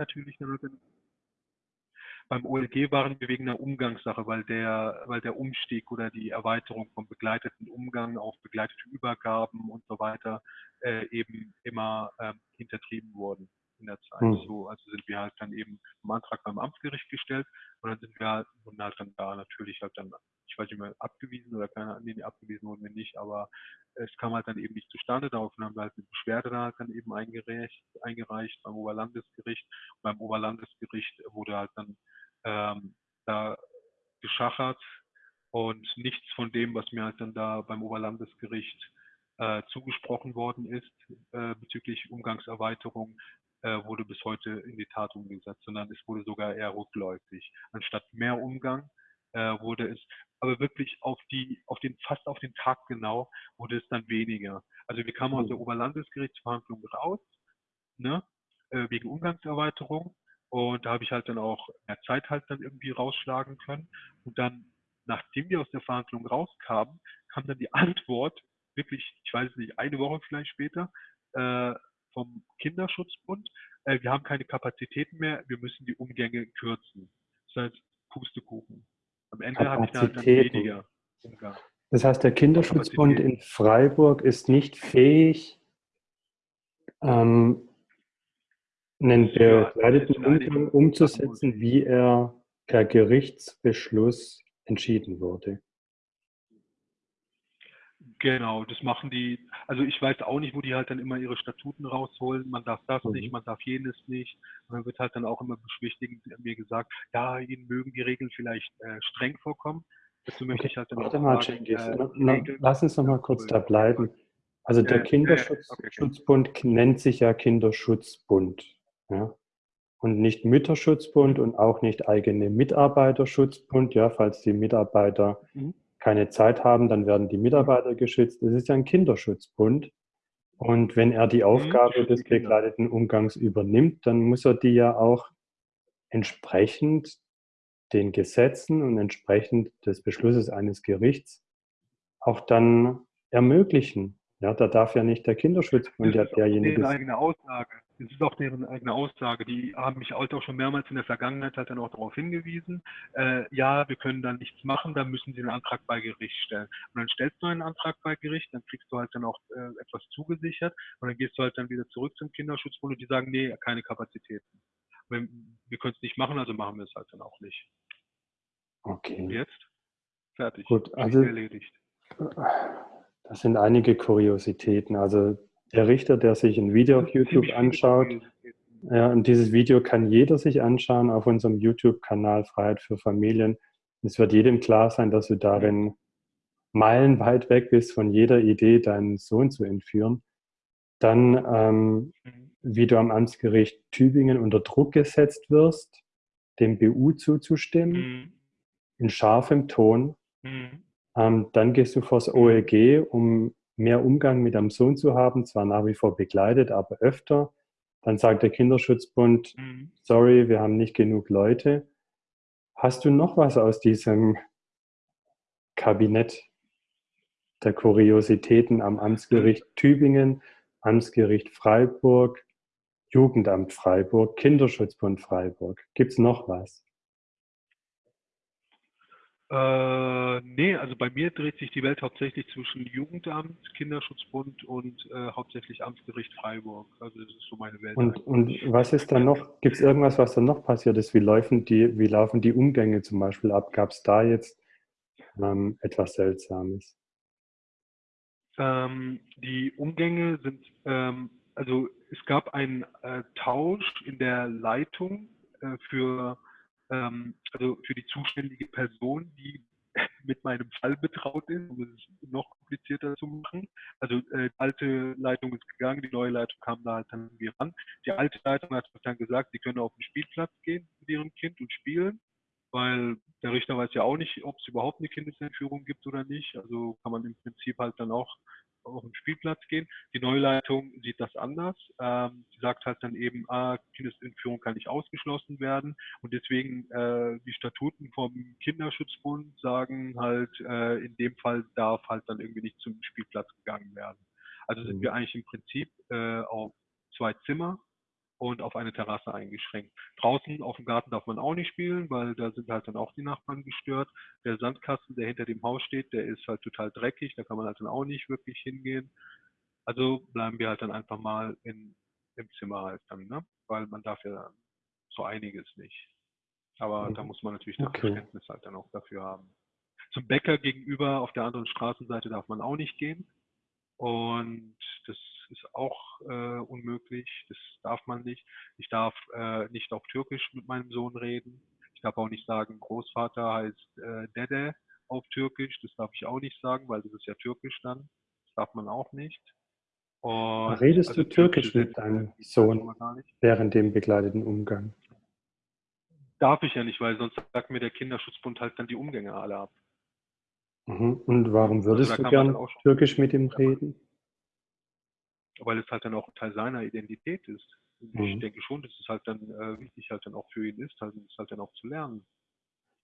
Beim OLG waren wir wegen einer Umgangssache, weil der, weil der Umstieg oder die Erweiterung vom begleiteten Umgang auf begleitete Übergaben und so weiter äh, eben immer äh, hintertrieben wurden in der Zeit. Hm. So, also sind wir halt dann eben im Antrag beim Amtsgericht gestellt und dann sind wir halt, und halt dann da natürlich halt dann, ich weiß nicht mehr, abgewiesen oder keine nee, abgewiesen wurden wir nicht, aber es kam halt dann eben nicht zustande. Daraufhin haben wir halt eine Beschwerde da halt dann eben eingereicht, eingereicht beim Oberlandesgericht. Und beim Oberlandesgericht wurde halt dann ähm, da geschachert und nichts von dem, was mir halt dann da beim Oberlandesgericht äh, zugesprochen worden ist äh, bezüglich Umgangserweiterung, wurde bis heute in die Tat umgesetzt, sondern es wurde sogar eher rückläufig. Anstatt mehr Umgang äh, wurde es, aber wirklich auf die, auf den, fast auf den Tag genau, wurde es dann weniger. Also wir kamen aus der mhm. Oberlandesgerichtsverhandlung raus, ne, äh, wegen Umgangserweiterung und da habe ich halt dann auch mehr Zeit halt dann irgendwie rausschlagen können. Und dann, nachdem wir aus der Verhandlung rauskamen, kam dann die [laughs] Antwort, wirklich, ich weiß nicht, eine Woche vielleicht später, äh, vom Kinderschutzbund, äh, wir haben keine Kapazitäten mehr, wir müssen die Umgänge kürzen. Das heißt, Pustekuchen. Am Ende hatte ich dann, dann weniger Umgang. Das heißt, der Kinderschutzbund in Freiburg ist nicht fähig, ähm, einen begleiteten Umgang umzusetzen, wie er per Gerichtsbeschluss entschieden wurde. Genau, das machen die, also ich weiß auch nicht, wo die halt dann immer ihre Statuten rausholen, man darf das mhm. nicht, man darf jenes nicht. Und dann wird halt dann auch immer beschwichtigend mir gesagt, ja, ihnen mögen die Regeln vielleicht äh, streng vorkommen. Dazu möchte okay. ich halt dann Warte mal, sagen, äh, lass uns noch mal kurz da bleiben. Also der Kinderschutzbund okay. nennt sich ja Kinderschutzbund. Ja? Und nicht Mütterschutzbund und auch nicht eigene Mitarbeiterschutzbund. Ja, falls die Mitarbeiter mhm. Keine Zeit haben, dann werden die Mitarbeiter geschützt. Das ist ja ein Kinderschutzbund. Und wenn er die mhm. Aufgabe mhm. des begleiteten Umgangs übernimmt, dann muss er die ja auch entsprechend den Gesetzen und entsprechend des Beschlusses eines Gerichts auch dann ermöglichen. Ja, da darf ja nicht der Kinderschutzbund ja derjenige eigene Aussage. Das ist auch deren eigene Aussage. Die haben mich halt auch schon mehrmals in der Vergangenheit halt dann auch darauf hingewiesen, äh, ja, wir können dann nichts machen, dann müssen sie einen Antrag bei Gericht stellen. Und dann stellst du einen Antrag bei Gericht, dann kriegst du halt dann auch äh, etwas zugesichert und dann gehst du halt dann wieder zurück zum Kinderschutzbund und die sagen, nee, keine Kapazitäten. Wir, wir können es nicht machen, also machen wir es halt dann auch nicht. Okay. Und jetzt? Fertig. Gut, also erledigt. Das sind einige Kuriositäten. Also der Richter, der sich ein Video auf YouTube anschaut, ja, und dieses Video kann jeder sich anschauen auf unserem YouTube-Kanal Freiheit für Familien. Es wird jedem klar sein, dass du darin meilenweit weg bist von jeder Idee, deinen Sohn zu entführen. Dann, ähm, wie du am Amtsgericht Tübingen unter Druck gesetzt wirst, dem BU zuzustimmen, mhm. in scharfem Ton. Mhm. Ähm, dann gehst du vors OLG, um mehr Umgang mit deinem Sohn zu haben, zwar nach wie vor begleitet, aber öfter. Dann sagt der Kinderschutzbund, mhm. sorry, wir haben nicht genug Leute. Hast du noch was aus diesem Kabinett der Kuriositäten am Amtsgericht Tübingen, Amtsgericht Freiburg, Jugendamt Freiburg, Kinderschutzbund Freiburg? Gibt es noch was? Äh, nee, also bei mir dreht sich die Welt hauptsächlich zwischen Jugendamt, Kinderschutzbund und äh, hauptsächlich Amtsgericht Freiburg. Also das ist so meine Welt. Und, und was ist da noch, gibt es irgendwas, was da noch passiert ist? Wie laufen die, wie laufen die Umgänge zum Beispiel ab? Gab es da jetzt ähm, etwas Seltsames? Ähm, die Umgänge sind, ähm, also es gab einen äh, Tausch in der Leitung äh, für ähm, also für die zuständige Person, die [laughs] mit meinem Fall betraut ist, um es noch komplizierter zu machen. Also äh, die alte Leitung ist gegangen, die neue Leitung kam da halt dann irgendwie ran. Die alte Leitung hat dann gesagt, sie können auf den Spielplatz gehen mit ihrem Kind und spielen, weil der Richter weiß ja auch nicht, ob es überhaupt eine Kindesentführung gibt oder nicht. Also kann man im Prinzip halt dann auch auf den Spielplatz gehen. Die Neuleitung sieht das anders. Ähm, sie sagt halt dann eben, ah, Kindesentführung kann nicht ausgeschlossen werden. Und deswegen äh, die Statuten vom Kinderschutzbund sagen halt, äh, in dem Fall darf halt dann irgendwie nicht zum Spielplatz gegangen werden. Also sind wir mhm. eigentlich im Prinzip äh, auf zwei Zimmer und auf eine Terrasse eingeschränkt. Draußen auf dem Garten darf man auch nicht spielen, weil da sind halt dann auch die Nachbarn gestört. Der Sandkasten, der hinter dem Haus steht, der ist halt total dreckig, da kann man halt dann auch nicht wirklich hingehen. Also bleiben wir halt dann einfach mal in, im Zimmer halt dann, ne? weil man darf ja so einiges nicht. Aber da mhm. muss man natürlich das okay. Verständnis halt dann auch dafür haben. Zum Bäcker gegenüber auf der anderen Straßenseite darf man auch nicht gehen. Und das ist auch äh, unmöglich, das darf man nicht. Ich darf äh, nicht auf Türkisch mit meinem Sohn reden. Ich darf auch nicht sagen, Großvater heißt äh, Dede auf Türkisch. Das darf ich auch nicht sagen, weil das ist ja Türkisch dann. Das darf man auch nicht. Und Redest also du Türkisch, Türkisch mit deinem Sohn während dem begleiteten Umgang? Darf ich ja nicht, weil sonst sagt mir der Kinderschutzbund halt dann die Umgänge alle ab. Mhm. Und warum würdest also du gern Türkisch mit ihm reden? Weil es halt dann auch Teil seiner Identität ist. Mhm. Ich denke schon, dass es halt dann äh, wichtig halt dann auch für ihn ist, halt, das halt dann auch zu lernen.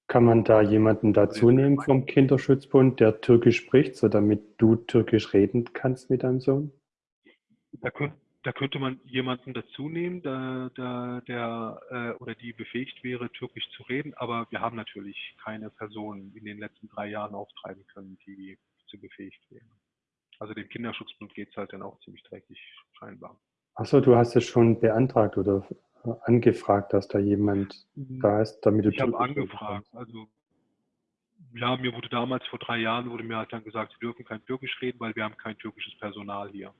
Kann man da jemanden dazu nehmen vom Kinderschutzbund, der Türkisch spricht, so damit du Türkisch reden kannst mit deinem Sohn? Da, könnt, da könnte man jemanden dazu nehmen, der, der, der äh, oder die befähigt wäre, Türkisch zu reden, aber wir haben natürlich keine Person in den letzten drei Jahren auftreiben können, die zu befähigt wäre. Also dem Kinderschutzbund geht es halt dann auch ziemlich dreckig scheinbar. Achso, du hast es schon beantragt oder angefragt, dass da jemand hm, da ist, damit du Ich habe angefragt. Also ja, mir wurde damals vor drei Jahren wurde mir halt dann gesagt, sie dürfen kein Türkisch reden, weil wir haben kein türkisches Personal hier.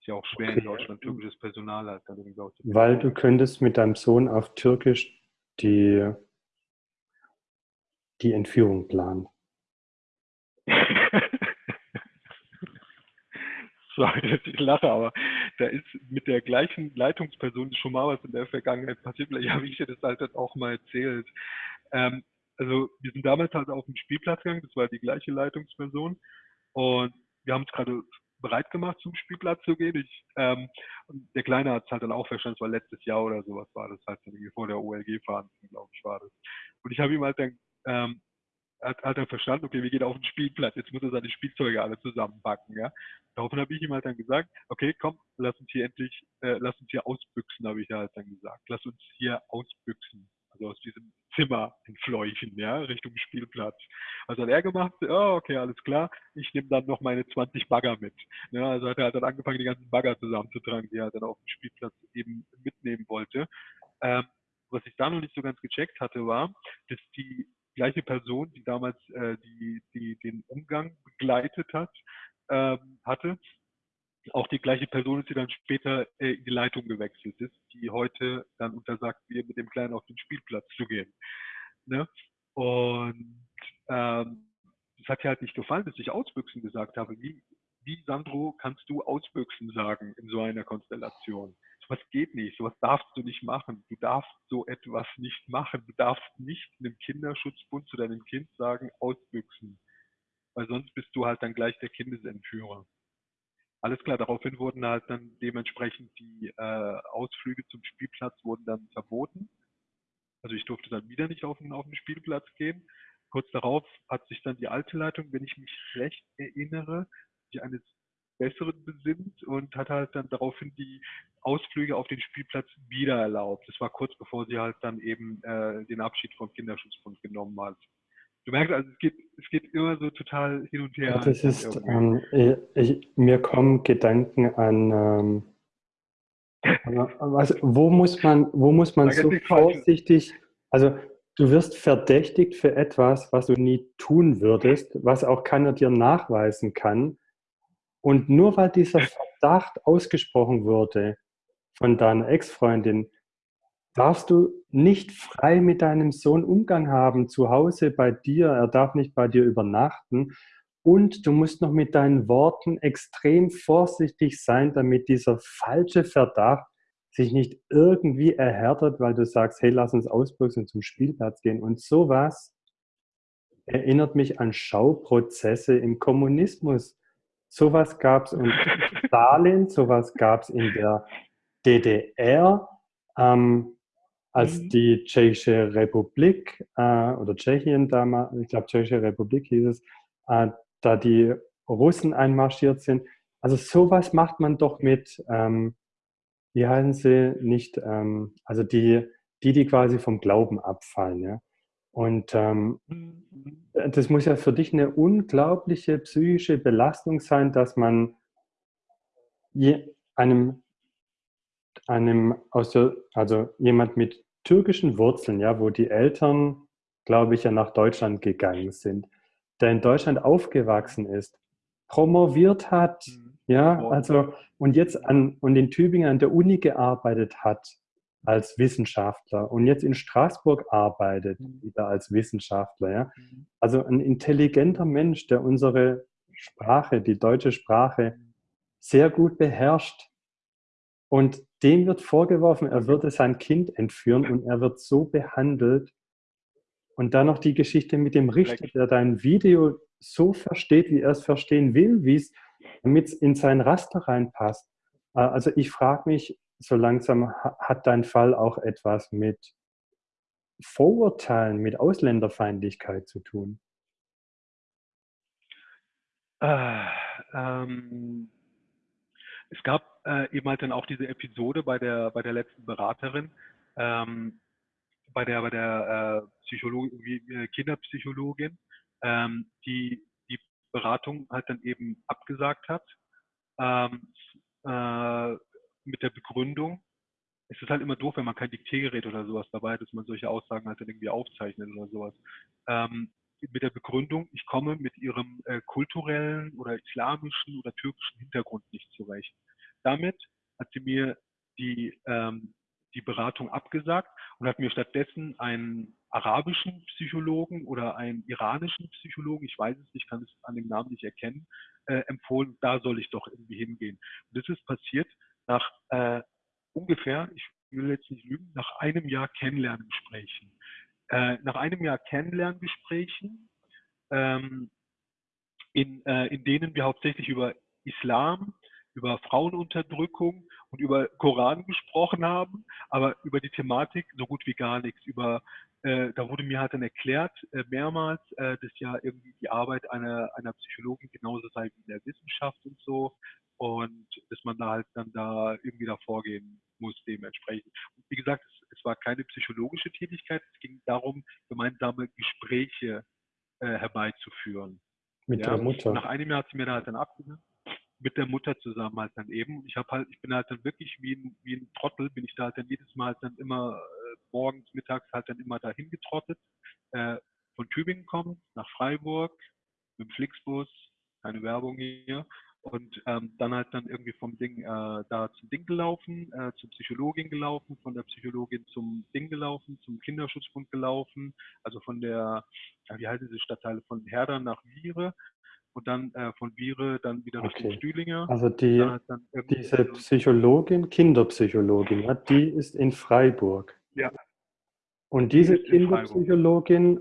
Ist ja auch schwer okay. in Deutschland türkisches Personal halt dann Weil du könntest mit deinem Sohn auf Türkisch die, die Entführung planen. Sorry, [laughs] dass ich lache, aber da ist mit der gleichen Leitungsperson schon mal was in der Vergangenheit passiert. Vielleicht habe ich dir das halt auch mal erzählt. Ähm, also wir sind damals halt auf den Spielplatz gegangen, das war die gleiche Leitungsperson und wir haben uns gerade bereit gemacht, zum Spielplatz zu gehen. Ich, ähm, der Kleine hat es halt dann auch verstanden, es war letztes Jahr oder sowas war das halt vor der OLG fahren, glaube ich, war das. Und ich habe ihm halt dann ähm, hat, hat er verstanden, okay, wir gehen auf den Spielplatz, jetzt muss er seine Spielzeuge alle zusammenpacken, ja. Daraufhin habe ich ihm halt dann gesagt, okay, komm, lass uns hier endlich, äh, lass uns hier ausbüchsen, habe ich halt dann gesagt. Lass uns hier ausbüchsen, also aus diesem Zimmer entfleuchen, ja, Richtung Spielplatz. Was hat er gemacht? Oh, okay, alles klar, ich nehme dann noch meine 20 Bagger mit. Ja, also hat er halt dann angefangen, die ganzen Bagger zusammenzutragen, die er dann auf dem Spielplatz eben mitnehmen wollte. Ähm, was ich da noch nicht so ganz gecheckt hatte, war, dass die gleiche Person, die damals äh, die, die den Umgang begleitet hat, ähm, hatte, auch die gleiche Person ist, die dann später äh, in die Leitung gewechselt ist, die heute dann untersagt, mir mit dem Kleinen auf den Spielplatz zu gehen. Ne? Und ähm, es hat ja halt nicht gefallen, dass ich Ausbüchsen gesagt habe. Wie, wie, Sandro, kannst du Ausbüchsen sagen in so einer Konstellation? Sowas geht nicht, sowas darfst du nicht machen. Du darfst so etwas nicht machen. Du darfst nicht einem Kinderschutzbund zu deinem Kind sagen, ausbüchsen. Weil sonst bist du halt dann gleich der Kindesentführer. Alles klar, daraufhin wurden halt dann dementsprechend die äh, Ausflüge zum Spielplatz wurden dann verboten. Also ich durfte dann wieder nicht auf den, auf den Spielplatz gehen. Kurz darauf hat sich dann die alte Leitung, wenn ich mich recht erinnere, die eines Besseren besinnt und hat halt dann daraufhin die Ausflüge auf den Spielplatz wieder erlaubt. Das war kurz bevor sie halt dann eben äh, den Abschied vom Kinderschutzbund genommen hat. du merkst, also es geht, es geht immer so total hin und her. Das ist, ähm, ich, mir kommen Gedanken an, ähm, was, wo muss man, wo muss man so vorsichtig, also du wirst verdächtigt für etwas, was du nie tun würdest, was auch keiner dir nachweisen kann. Und nur weil dieser Verdacht ausgesprochen wurde von deiner Ex-Freundin, darfst du nicht frei mit deinem Sohn Umgang haben, zu Hause bei dir. Er darf nicht bei dir übernachten. Und du musst noch mit deinen Worten extrem vorsichtig sein, damit dieser falsche Verdacht sich nicht irgendwie erhärtet, weil du sagst, hey, lass uns ausbüchsen und zum Spielplatz gehen. Und sowas erinnert mich an Schauprozesse im Kommunismus. Sowas gab es in [laughs] Stalin, sowas gab es in der DDR. Ähm, als mhm. die Tschechische Republik äh, oder Tschechien damals, ich glaube Tschechische Republik hieß es, äh, da die Russen einmarschiert sind. Also sowas macht man doch mit, ähm, wie heißen sie, nicht, ähm, also die, die, die quasi vom Glauben abfallen. Ja? Und ähm, mhm. das muss ja für dich eine unglaubliche psychische Belastung sein, dass man einem, einem aus der, also jemand mit türkischen Wurzeln, ja, wo die Eltern, glaube ich, ja nach Deutschland gegangen sind, der in Deutschland aufgewachsen ist, promoviert hat, mhm. ja, also und jetzt an und in Tübingen an der Uni gearbeitet hat als Wissenschaftler und jetzt in Straßburg arbeitet mhm. wieder als Wissenschaftler, ja. Mhm. Also ein intelligenter Mensch, der unsere Sprache, die deutsche Sprache sehr gut beherrscht und dem wird vorgeworfen, er würde sein Kind entführen und er wird so behandelt. Und dann noch die Geschichte mit dem Richter, der dein Video so versteht, wie er es verstehen will, wie es damit es in sein Raster reinpasst. Äh, also ich frage mich, so langsam hat dein Fall auch etwas mit Vorurteilen, mit Ausländerfeindlichkeit zu tun? Äh, ähm, es gab äh, eben halt dann auch diese Episode bei der, bei der letzten Beraterin, ähm, bei der, bei der äh, äh, Kinderpsychologin, ähm, die die Beratung halt dann eben abgesagt hat, ähm, äh, mit der Begründung, es ist halt immer doof, wenn man kein Diktiergerät oder sowas dabei hat, dass man solche Aussagen halt dann irgendwie aufzeichnet oder sowas. Ähm, mit der Begründung, ich komme mit ihrem äh, kulturellen oder islamischen oder türkischen Hintergrund nicht zurecht. Damit hat sie mir die, ähm, die Beratung abgesagt und hat mir stattdessen einen arabischen Psychologen oder einen iranischen Psychologen, ich weiß es nicht, kann es an dem Namen nicht erkennen, äh, empfohlen, da soll ich doch irgendwie hingehen. Und das ist passiert nach äh, ungefähr, ich will jetzt nicht lügen, nach einem Jahr Kennenlerngesprächen. Äh, nach einem Jahr Kennenlerngesprächen, ähm, in, äh, in denen wir hauptsächlich über Islam, über Frauenunterdrückung und über Koran gesprochen haben, aber über die Thematik so gut wie gar nichts. Über, äh, da wurde mir halt dann erklärt, äh, mehrmals, äh, dass ja irgendwie die Arbeit einer, einer Psychologin genauso sei wie in der Wissenschaft und so und dass man da halt dann da irgendwie da vorgehen muss dementsprechend. Und wie gesagt, es, es war keine psychologische Tätigkeit, es ging darum, gemeinsame Gespräche äh, herbeizuführen. Mit ja, der Mutter. Nach einem Jahr hat sie mir da halt dann abgesagt mit der Mutter zusammen halt dann eben. Ich habe halt, ich bin halt dann wirklich wie ein, wie ein Trottel, bin ich da halt dann jedes Mal halt dann immer morgens, mittags halt dann immer dahin getrottet. Äh, von Tübingen kommen, nach Freiburg, mit dem Flixbus, keine Werbung hier. Und ähm, dann halt dann irgendwie vom Ding äh, da zum Ding gelaufen, äh, zur Psychologin gelaufen, von der Psychologin zum Ding gelaufen, zum Kinderschutzbund gelaufen, also von der, ja, wie heißt diese Stadtteile, von Herder nach Viere, und dann äh, von Viere dann wieder okay. Stühlinger. Also die, diese Psychologin, Kinderpsychologin, ja, die ist in Freiburg. Ja. Und diese Kinderpsychologin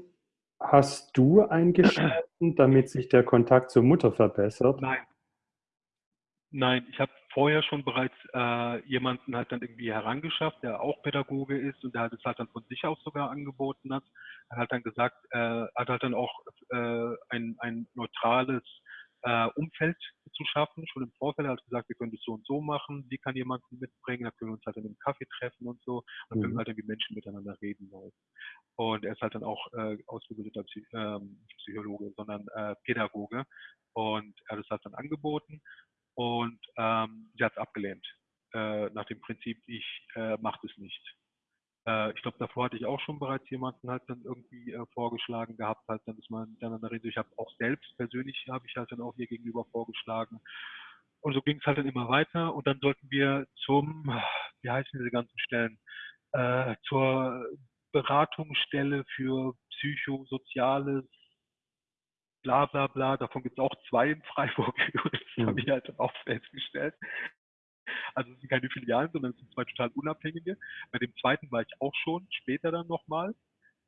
hast du eingeschalten, damit sich der Kontakt zur Mutter verbessert? Nein. Nein, ich habe vorher schon bereits äh, jemanden halt dann irgendwie herangeschafft, der auch Pädagoge ist und der halt es halt dann von sich aus sogar angeboten hat. Er hat dann gesagt, äh, hat halt dann auch äh, ein, ein neutrales äh, Umfeld zu schaffen. Schon im Vorfeld hat gesagt, wir können das so und so machen. Sie kann jemanden mitbringen, da können wir uns halt in einem Kaffee treffen und so. Dann können wir halt irgendwie Menschen miteinander reden. Halt. Und er ist halt dann auch äh, ausgebildeter Psy ähm, Psychologe, sondern äh, Pädagoge. Und er hat es halt dann angeboten und ähm, sie hat es abgelehnt. Äh, nach dem Prinzip, ich äh, mache das nicht. Äh, ich glaube, davor hatte ich auch schon bereits jemanden halt dann irgendwie äh, vorgeschlagen gehabt, halt dann, dass man miteinander redet. Ich habe auch selbst persönlich, habe ich halt dann auch ihr gegenüber vorgeschlagen. Und so ging es halt dann immer weiter und dann sollten wir zum, [sighs] wie heißen diese ganzen Stellen, äh, zur Beratungsstelle für psychosoziales bla bla bla. Davon gibt es auch zwei in Freiburg. [laughs] Das mhm. habe ich halt auch festgestellt. Also es sind keine Filialen, sondern es sind zwei total unabhängige. Bei dem zweiten war ich auch schon, später dann nochmal,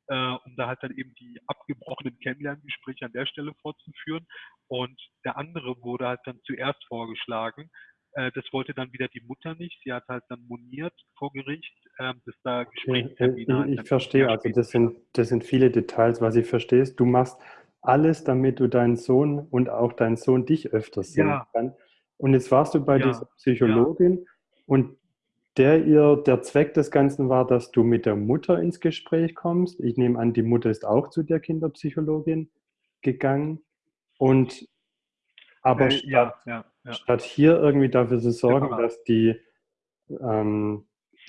äh, um da halt dann eben die abgebrochenen Kennenlerngespräche an der Stelle fortzuführen. Und der andere wurde halt dann zuerst vorgeschlagen. Äh, das wollte dann wieder die Mutter nicht. Sie hat halt dann moniert vor Gericht, äh, dass da Gesprächstermine... Okay. Ich, ich verstehe, also das sind, das sind viele Details, was ich verstehe. Du machst alles, damit du deinen Sohn und auch deinen Sohn dich öfters sehen ja. kann. Und jetzt warst du bei ja. dieser Psychologin ja. und der ihr, der Zweck des Ganzen war, dass du mit der Mutter ins Gespräch kommst. Ich nehme an, die Mutter ist auch zu der Kinderpsychologin gegangen. Und aber äh, statt, ja, statt, hier irgendwie dafür zu sorgen, dass die, ähm,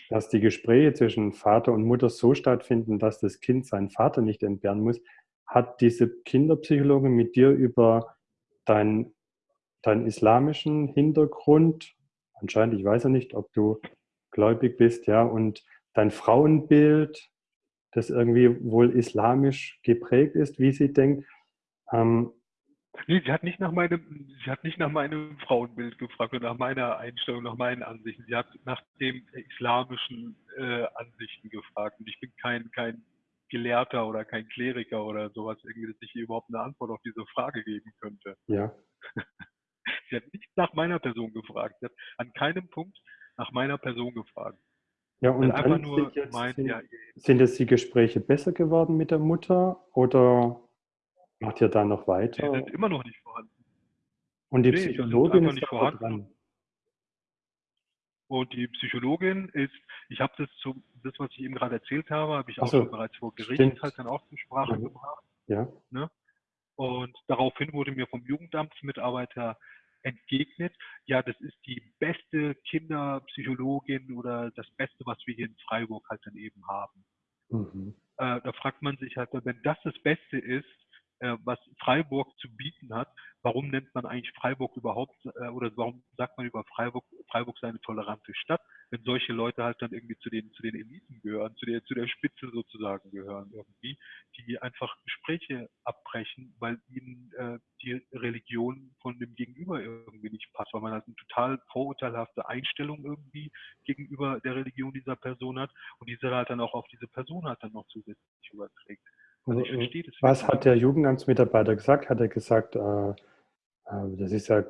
dass die Gespräche zwischen Vater und Mutter so stattfinden, dass das Kind seinen Vater nicht entbehren muss, hat diese Kinderpsychologin mit dir über deinen deinen islamischen Hintergrund, anscheinend, ich weiß ja nicht, ob du gläubig bist, ja, und dein Frauenbild, das irgendwie wohl islamisch geprägt ist, wie sie denkt. Ähm, nee, sie hat nicht nach meinem, sie hat nicht nach meinem Frauenbild gefragt oder nach meiner Einstellung, nach meinen Ansichten. Sie hat nach den islamischen äh, Ansichten gefragt. Und ich bin kein, kein Gelehrter oder kein Kleriker oder sowas, irgendwie, dass ich ihr überhaupt eine Antwort auf diese Frage geben könnte. Ja. [laughs] Sie hat nicht nach meiner Person gefragt. Sie hat an keinem Punkt nach meiner Person gefragt. Ja, und einfach nur sind, meint, sind, ja, sind jetzt die Gespräche besser geworden mit der Mutter oder macht ihr da noch weiter? Die sind immer noch nicht vorhanden. Und die nee, Psychologin ist nicht vorhanden. Dran. Und die Psychologin ist, ich habe das, zu, das, was ich eben gerade erzählt habe, habe ich auch so, schon bereits vor Gericht halt dann auch zur Sprache mhm. gebracht. Ja. Ne? Und daraufhin wurde mir vom Jugendamtsmitarbeiter entgegnet, ja, das ist die beste Kinderpsychologin oder das Beste, was wir hier in Freiburg halt dann eben haben. Mhm. Äh, da fragt man sich halt, wenn das das Beste ist, äh, was Freiburg zu bieten hat, warum nennt man eigentlich Freiburg überhaupt äh, oder warum sagt man über Freiburg, Freiburg sei eine tolerante Stadt, wenn solche Leute halt dann irgendwie zu den, zu den Eliten gehören, zu der, zu der Spitze sozusagen gehören irgendwie, die einfach Gespräche abbrechen, weil ihnen äh, die Religion von dem Gegenüber irgendwie nicht passt, weil man halt eine total vorurteilhafte Einstellung irgendwie gegenüber der Religion dieser Person hat und diese halt dann auch auf diese Person halt dann noch zusätzlich überträgt. Also ich verstehe das. Was hat der Jugendamtsmitarbeiter gesagt? Hat er gesagt, äh, äh, das ist ja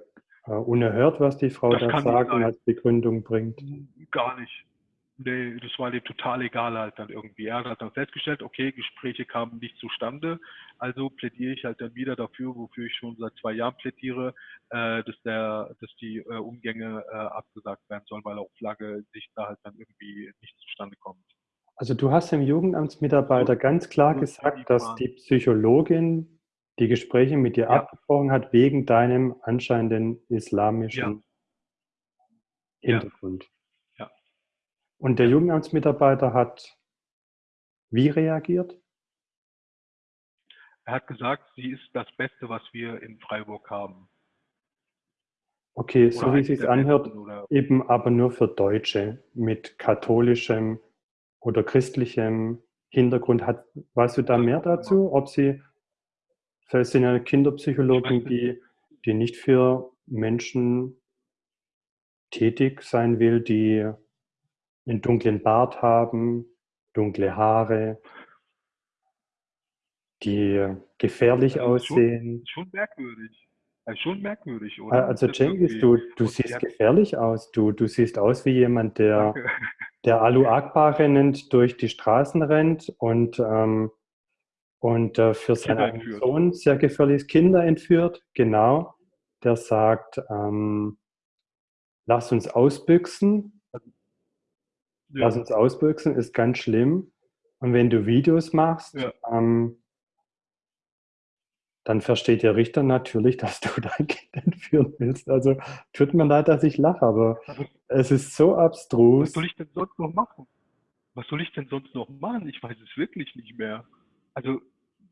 äh, unerhört, was die Frau das da sagen als Begründung bringt? Gar nicht. Nee, das war dem total egal halt dann irgendwie. Er hat dann festgestellt, okay, Gespräche kamen nicht zustande, also plädiere ich halt dann wieder dafür, wofür ich schon seit zwei Jahren plädiere, äh, dass der, dass die äh, Umgänge äh, abgesagt werden sollen, weil auf lange Sicht da halt dann irgendwie nicht zustande kommt. Also du hast dem Jugendamtsmitarbeiter ganz klar gesagt, dass die Psychologin die Gespräche mit dir ja. abgebrochen hat wegen deinem anscheinenden islamischen ja. Hintergrund. Ja. Und der Jugendamtsmitarbeiter hat wie reagiert? Er hat gesagt, sie ist das Beste, was wir in Freiburg haben. Okay, oder so wie es sich anhört, eben aber nur für Deutsche mit katholischem oder christlichem Hintergrund. Hat, weißt du da mehr dazu, ob sie Vielleicht sind ja Kinderpsychologen, die, die nicht für Menschen tätig sein will, die einen dunklen Bart haben, dunkle Haare, die gefährlich ja, aussehen. Schon, schon merkwürdig. Also schon merkwürdig, oder? Also Cengiz, du, du siehst gefährlich aus. Du, du siehst aus wie jemand, der, [laughs] der Alu Akbar rennend durch die Straßen rennt und ähm, und äh, für seinen Sohn sehr gefährlich Kinder entführt, genau. der sagt, ähm, lass uns ausbüchsen. Ja. Lass uns ausbüchsen, ist ganz schlimm. Und wenn du Videos machst, ja. ähm, dann versteht der Richter natürlich, [laughs] dass du dein Kind entführen willst. Also tut mir leid, dass ich lache, aber es ist so abstrus. Was soll ich denn sonst noch machen? Was soll ich denn sonst noch machen? Ich weiß es wirklich nicht mehr. Also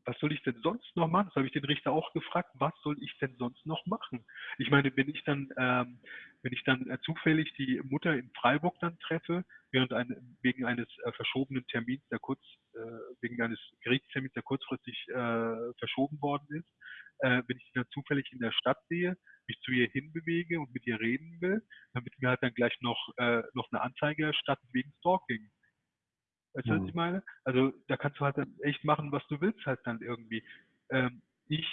was soll ich denn sonst noch machen? Das habe ich den Richter auch gefragt, was soll ich denn sonst noch machen? Ich meine, wenn ich dann, ähm, wenn ich dann äh, zufällig die Mutter in Freiburg dann treffe, während ein, wegen eines äh, verschobenen Termins, der kurz, äh, wegen eines Gerichtstermins, der kurzfristig äh, verschoben worden ist, äh, wenn ich sie dann zufällig in der Stadt sehe, mich zu ihr hinbewege und mit ihr reden will, dann wird mir halt dann gleich noch, äh, noch eine Anzeige erstattet wegen Stalking. Weißt du, was ich mhm. meine? Also da kannst du halt dann echt machen, was du willst halt dann irgendwie. Ähm, ich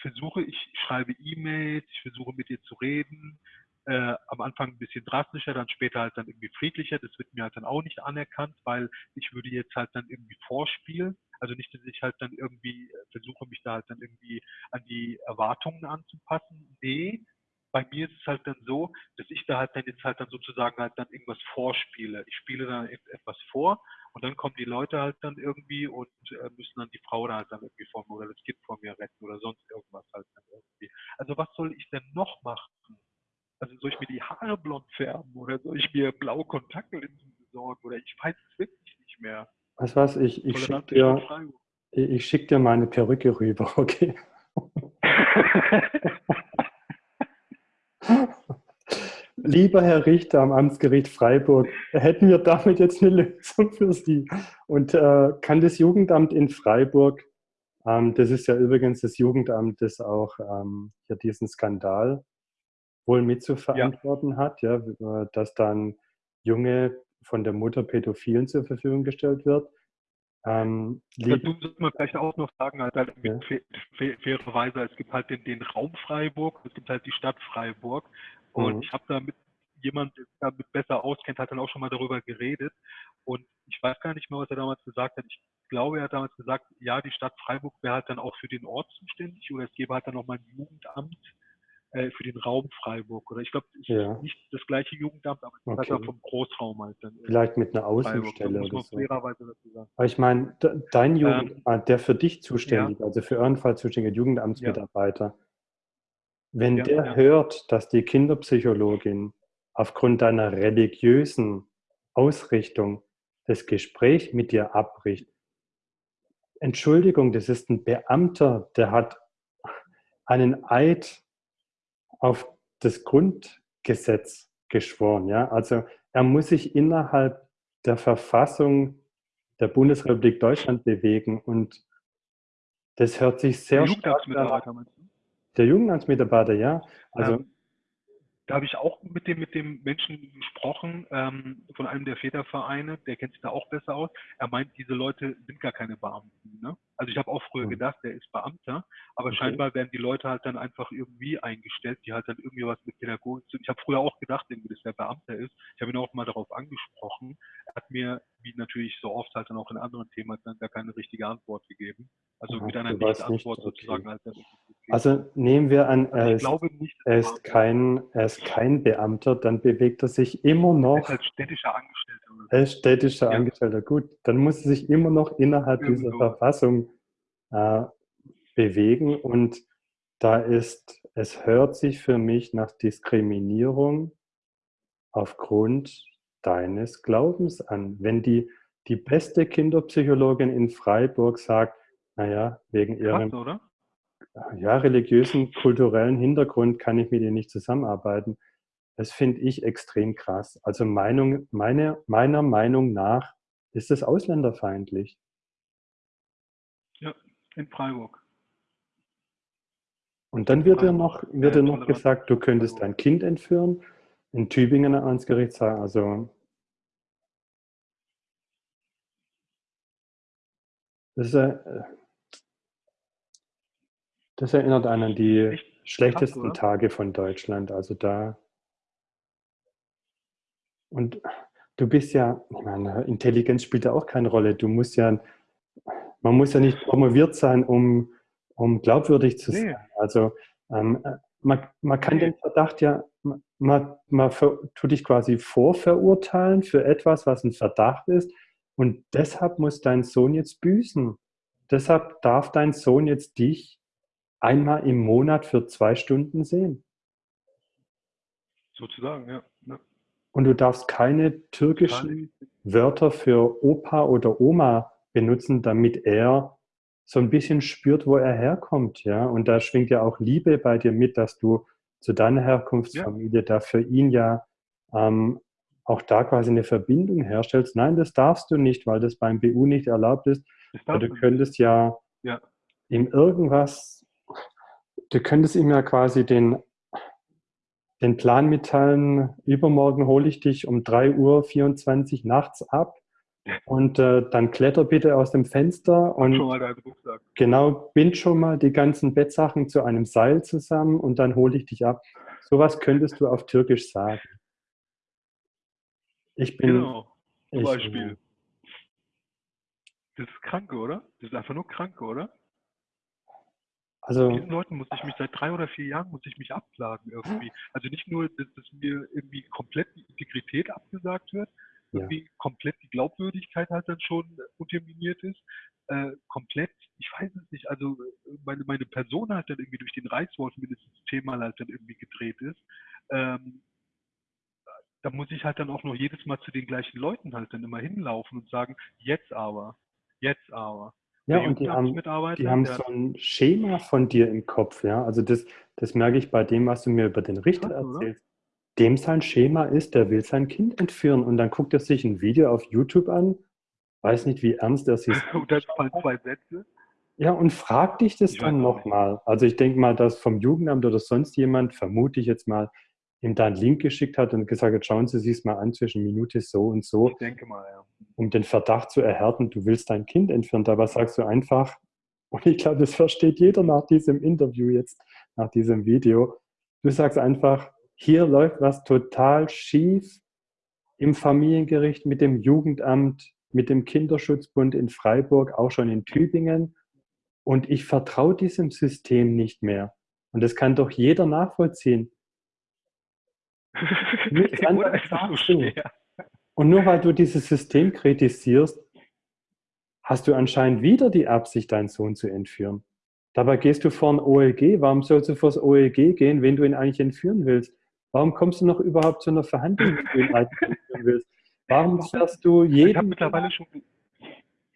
versuche, ich schreibe E-Mails, ich versuche mit ihr zu reden, äh, am Anfang ein bisschen drastischer, dann später halt dann irgendwie friedlicher. Das wird mir halt dann auch nicht anerkannt, weil ich würde jetzt halt dann irgendwie vorspielen. Also nicht, dass ich halt dann irgendwie äh, versuche, mich da halt dann irgendwie an die Erwartungen anzupassen. Nee, bei mir ist es halt dann so, dass ich da halt dann jetzt halt dann sozusagen halt dann irgendwas vorspiele. Ich spiele dann etwas vor und dann kommen die Leute halt dann irgendwie und äh, müssen dann die Frau da halt dann irgendwie vor mir oder das Kind vor mir retten oder sonst irgendwas halt dann irgendwie. Also was soll ich denn noch machen? Also soll ich mir die Haare blond färben oder soll ich mir blaue Kontaktlinsen besorgen oder ich weiß es wirklich nicht mehr. Was, ich, ich schicke dir, ich schick dir meine Perücke rüber, [laughs] okay? [laughs] Lieber Herr Richter am Amtsgericht Freiburg, hätten wir damit jetzt eine Lösung für Sie? Und äh, kann das Jugendamt in Freiburg, ähm, das ist ja übrigens das Jugendamt, das auch ähm, hier diesen Skandal wohl mitzuverantworten ja. hat, ja, äh, dass dann Junge von der Mutter Pädophilen zur Verfügung gestellt wird. Ähm, Dazu muss man vielleicht auch noch sagen, halt, halt ja. fairerweise, es gibt halt den, den, Raum Freiburg, es gibt halt die Stadt Freiburg und mhm. ich habe da mit jemand, der damit besser auskennt, hat dann auch schon mal darüber geredet und ich weiß gar nicht mehr, was er damals gesagt hat. Ich glaube, er hat damals gesagt, ja, die Stadt Freiburg wäre halt dann auch für den Ort zuständig oder es gäbe halt dann nochmal ein Jugendamt, äh, für den Raum Freiburg. Oder ich glaube, es ja. ist nicht das gleiche Jugendamt, aber okay. halt vom Großraum halt dann. Vielleicht mit einer Außenstelle oder so. Aber ich meine, dein Jugendamt, ähm, der für dich zuständig, ja. also für euren Fall zuständige Jugendamtsmitarbeiter, ja. wenn der hört, dass die Kinderpsychologin aufgrund deiner religiösen Ausrichtung das Gespräch mit dir abbricht, Entschuldigung, das ist ein Beamter, der hat einen Eid auf das Grundgesetz geschworen. Ja? Also er muss sich innerhalb der Verfassung der Bundesrepublik Deutschland bewegen und das hört sich sehr der stark an. Der Jugendamtsmitarbeiter, ja. Also ähm, da habe ich auch mit dem, mit dem Menschen gesprochen, ähm, von einem der Vätervereine, der kennt sich da auch besser aus. Er meint, diese Leute sind gar keine Beamten. Ne? Also ich habe auch früher hm. gedacht, der ist Beamter, aber okay. scheinbar werden die Leute halt dann einfach irgendwie eingestellt, die halt dann irgendwie was mit Pädagogik zu tun. Ich habe früher auch gedacht, irgendwie, dass der Beamter ist. Ich habe ihn auch mal darauf angesprochen. Er hat mir, wie natürlich so oft halt dann auch in anderen Themen, dann gar keine richtige Antwort gegeben. Also Aha, mit einer Nicht-Antwort okay. sozusagen halt. Also nehmen wir an, er ist, nicht, er ist kein, er ist kein Beamter, dann bewegt er sich immer noch. Er ist als städtischer Angestellter. Er ist städtischer ja. Angestellter. Gut, dann muss er sich immer noch innerhalb Irgendwo. dieser Verfassung äh, bewegen und da ist, es hört sich für mich nach Diskriminierung aufgrund deines Glaubens an. Wenn die, die beste Kinderpsychologin in Freiburg sagt, naja, wegen ihrem ja, religiösen, kulturellen Hintergrund kann ich mit ihr nicht zusammenarbeiten. Das finde ich extrem krass. Also Meinung, meine, meiner Meinung nach ist es ausländerfeindlich. Ja, in Freiburg. Und dann wird dir noch, wird dir noch gesagt, du könntest dein Kind entführen. In Tübingen ans Gericht sagen, also das ist, äh, das erinnert einen an die Echt? schlechtesten Krass, Tage von Deutschland. Also da. Und du bist ja, ich meine, Intelligenz spielt ja auch keine Rolle. Du musst ja, man muss ja nicht promoviert sein, um, um glaubwürdig zu sein. Nee. Also ähm, man, man kann den Verdacht ja, man, man tut dich quasi vorverurteilen für etwas, was ein Verdacht ist. Und deshalb muss dein Sohn jetzt büßen. Deshalb darf dein Sohn jetzt dich einmal im Monat für zwei Stunden sehen. Sozusagen, ja. ja. Und du darfst keine türkischen Wörter für Opa oder Oma benutzen, damit er so ein bisschen spürt, wo er herkommt. Ja? Und da schwingt ja auch Liebe bei dir mit, dass du zu deiner Herkunftsfamilie ja. da für ihn ja ähm, auch da quasi eine Verbindung herstellst. Nein, das darfst du nicht, weil das beim BU nicht erlaubt ist. Du könntest ja, ja ihm irgendwas, du könntest ihm ja quasi den den Plan mitteilen, übermorgen hole ich dich um 3.24 Uhr nachts ab und äh, dann kletter bitte aus dem Fenster und genau, bind schon mal die ganzen Bettsachen zu einem Seil zusammen und dann hole ich dich ab. Sowas könntest du auf Türkisch sagen. Ich bin. Genau, zum Beispiel. Das ist kranke, oder? Das ist einfach nur kranke, oder? Also, Mit diesen Leuten muss ich mich seit drei oder vier Jahren muss ich mich abklagen irgendwie. Also nicht nur, dass, dass mir irgendwie komplett die Integrität abgesagt wird, ja. irgendwie komplett die Glaubwürdigkeit halt dann schon unterminiert ist, äh, komplett, ich weiß es nicht, also meine, meine Person halt dann irgendwie durch den Reißwolf mindestens zehnmal halt dann irgendwie gedreht ist. Ähm, da muss ich halt dann auch noch jedes Mal zu den gleichen Leuten halt dann immer hinlaufen und sagen, jetzt aber, jetzt aber. Ja, und die haben, die haben so ein Schema von dir im Kopf, ja. Also das, das merke ich bei dem, was du mir über den Richter Krass, erzählst. Oder? Dem sein Schema ist, der will sein Kind entführen und dann guckt er sich ein Video auf YouTube an, weiß nicht, wie ernst er sich Und dann fallen zwei Sätze. Ja, und fragt dich das ich dann nochmal. Also ich denke mal, dass vom Jugendamt oder sonst jemand, vermute ich jetzt mal, ihm da einen Link geschickt hat und gesagt hat, schauen Sie sich mal an zwischen Minute so und so. Ich denke mal, ja. Um den Verdacht zu erhärten, du willst dein Kind entführen. Dabei sagst du einfach, und ich glaube, das versteht jeder nach diesem Interview jetzt, nach diesem Video. Du sagst einfach, hier läuft was total schief im Familiengericht mit dem Jugendamt, mit dem Kinderschutzbund in Freiburg, auch schon in Tübingen. Und ich vertraue diesem System nicht mehr. Und das kann doch jeder nachvollziehen. Nichts [laughs] anderes so Und nur weil du dieses System kritisierst, hast du anscheinend wieder die Absicht, deinen Sohn zu entführen. Dabei gehst du vor ein OLG. Warum sollst du vor das OLG gehen, wenn du ihn eigentlich entführen willst? Warum kommst du noch überhaupt zu einer Verhandlung, wenn du ihn eigentlich [laughs] entführen willst? Warum fährst du jeden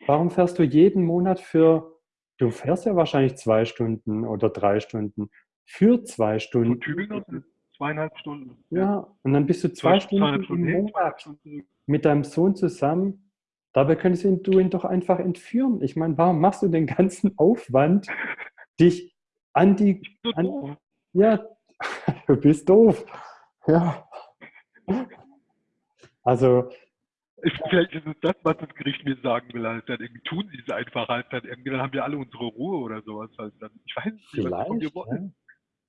Warum fährst du jeden Monat für, du fährst ja wahrscheinlich zwei Stunden oder drei Stunden, für zwei Stunden. Zweieinhalb Stunden. Ja, und dann bist du zwei, zwei Stunden, im Monat mit deinem Sohn zusammen. Dabei könntest du ihn doch einfach entführen. Ich meine, warum machst du den ganzen Aufwand, dich an die... An, ja, [laughs] du bist doof. Ja. Also... Vielleicht ist es das, was das Gericht mir sagen will. Halt dann irgendwie tun sie es einfach halt dann irgendwie. Dann haben wir alle unsere Ruhe oder sowas halt dann. Ich weiß nicht, was von dir wollen. Ja,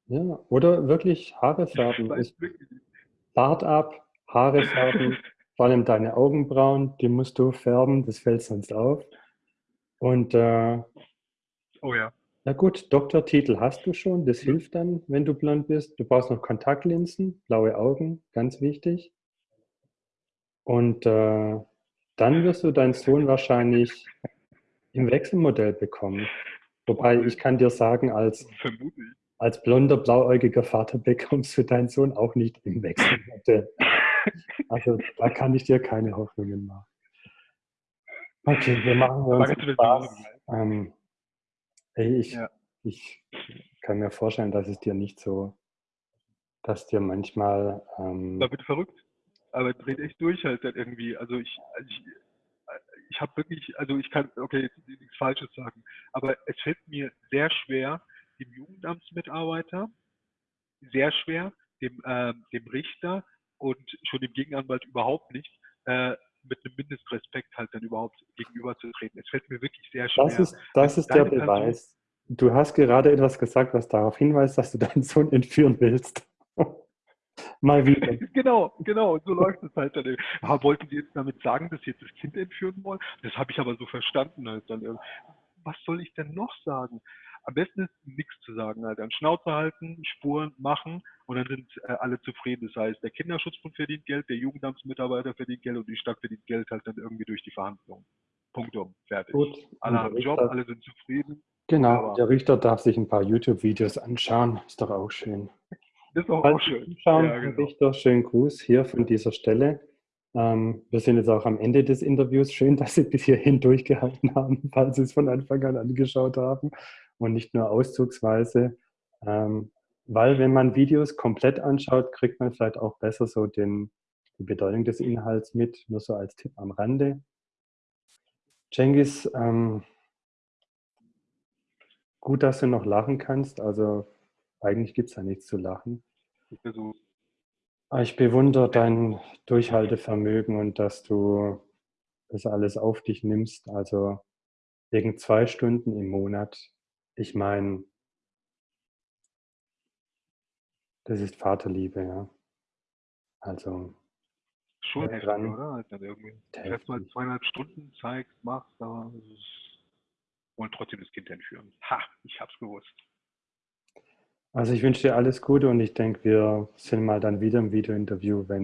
oder wirklich Haare färben. Bart ab, Haare färben, [laughs] vor allem deine Augenbrauen, die musst du färben, das fällt sonst auf. Und äh, oh ja. Na gut, Doktortitel hast du schon, das hilft dann, wenn du blond bist. Du brauchst noch Kontaktlinsen, blaue Augen, ganz wichtig. Und äh, dann wirst du deinen Sohn wahrscheinlich im Wechselmodell bekommen. Wobei ich kann dir sagen, als, Vermutlich als blonder, blauäugiger Vater bekommst du deinen Sohn auch nicht im Wechselmodell. Also da kann ich dir keine Hoffnungen machen. Okay, wir machen uns Spaß. Ähm, ich, ja. ich kann mir vorstellen, dass es dir nicht so, dass dir manchmal... Ähm, da wird verrückt. Aber dreht echt durch halt irgendwie. Also ich, ich, ich habe wirklich, also ich kann, okay, jetzt nichts Falsches sagen, aber es fällt mir sehr schwer, dem Jugendamtsmitarbeiter sehr schwer, dem, äh, dem Richter und schon dem Gegenanwalt überhaupt nicht, äh, mit einem Mindestrespekt halt dann überhaupt gegenüberzutreten. Es fällt mir wirklich sehr schwer. Das ist, das ist der Beweis. Du hast gerade etwas gesagt, was darauf hinweist, dass du deinen Sohn entführen willst. [laughs] Mal wieder. [laughs] genau, genau, so läuft es halt dann. Ah, wollten Sie jetzt damit sagen, dass Sie jetzt das Kind entführen wollen? Das habe ich aber so verstanden halt dann. Was soll ich denn noch sagen? Am besten ist nichts zu sagen, halt. Dann Schnauze halten, Spuren machen und dann sind äh, alle zufrieden. Das heißt, der Kinderschutzbund verdient Geld, der Jugendamtsmitarbeiter verdient Geld und die Stadt verdient Geld halt dann irgendwie durch die Verhandlungen. Punkt um, fertig. Gut. Alle haben Job, alle sind zufrieden. Genau, der Richter darf sich ein paar YouTube-Videos anschauen. Ist doch auch schön. Ist auch, Falls auch schön. Schauen, Ja, genau. Richter, schönen Gruß hier von dieser Stelle. Ähm, wir sind jetzt auch am Ende des Interviews. Schön, dass Sie bis hierhin durchgehalten haben, falls Sie es von Anfang an angeschaut haben und nicht nur auszugsweise. Ähm, weil wenn man Videos komplett anschaut, kriegt man vielleicht auch besser so den, die Bedeutung des Inhalts mit, nur so als Tipp am Rande. Cengiz, ähm, gut, dass du noch lachen kannst. Also eigentlich gibt es ja nichts zu lachen. Ich bewundere dein Durchhaltevermögen und dass du das alles auf dich nimmst. Also wegen zwei Stunden im Monat. Ich meine, das ist Vaterliebe, ja. Also schon Ja, heftig, dran. oder? Halt dann irgendwie. Erstmal zweieinhalb Stunden zeigst, machst, aber wollen trotzdem das Kind entführen. Ha, ich hab's gewusst. Also ich wünsche dir alles Gute und ich denke, wir sind mal dann wieder im Videointerview, wenn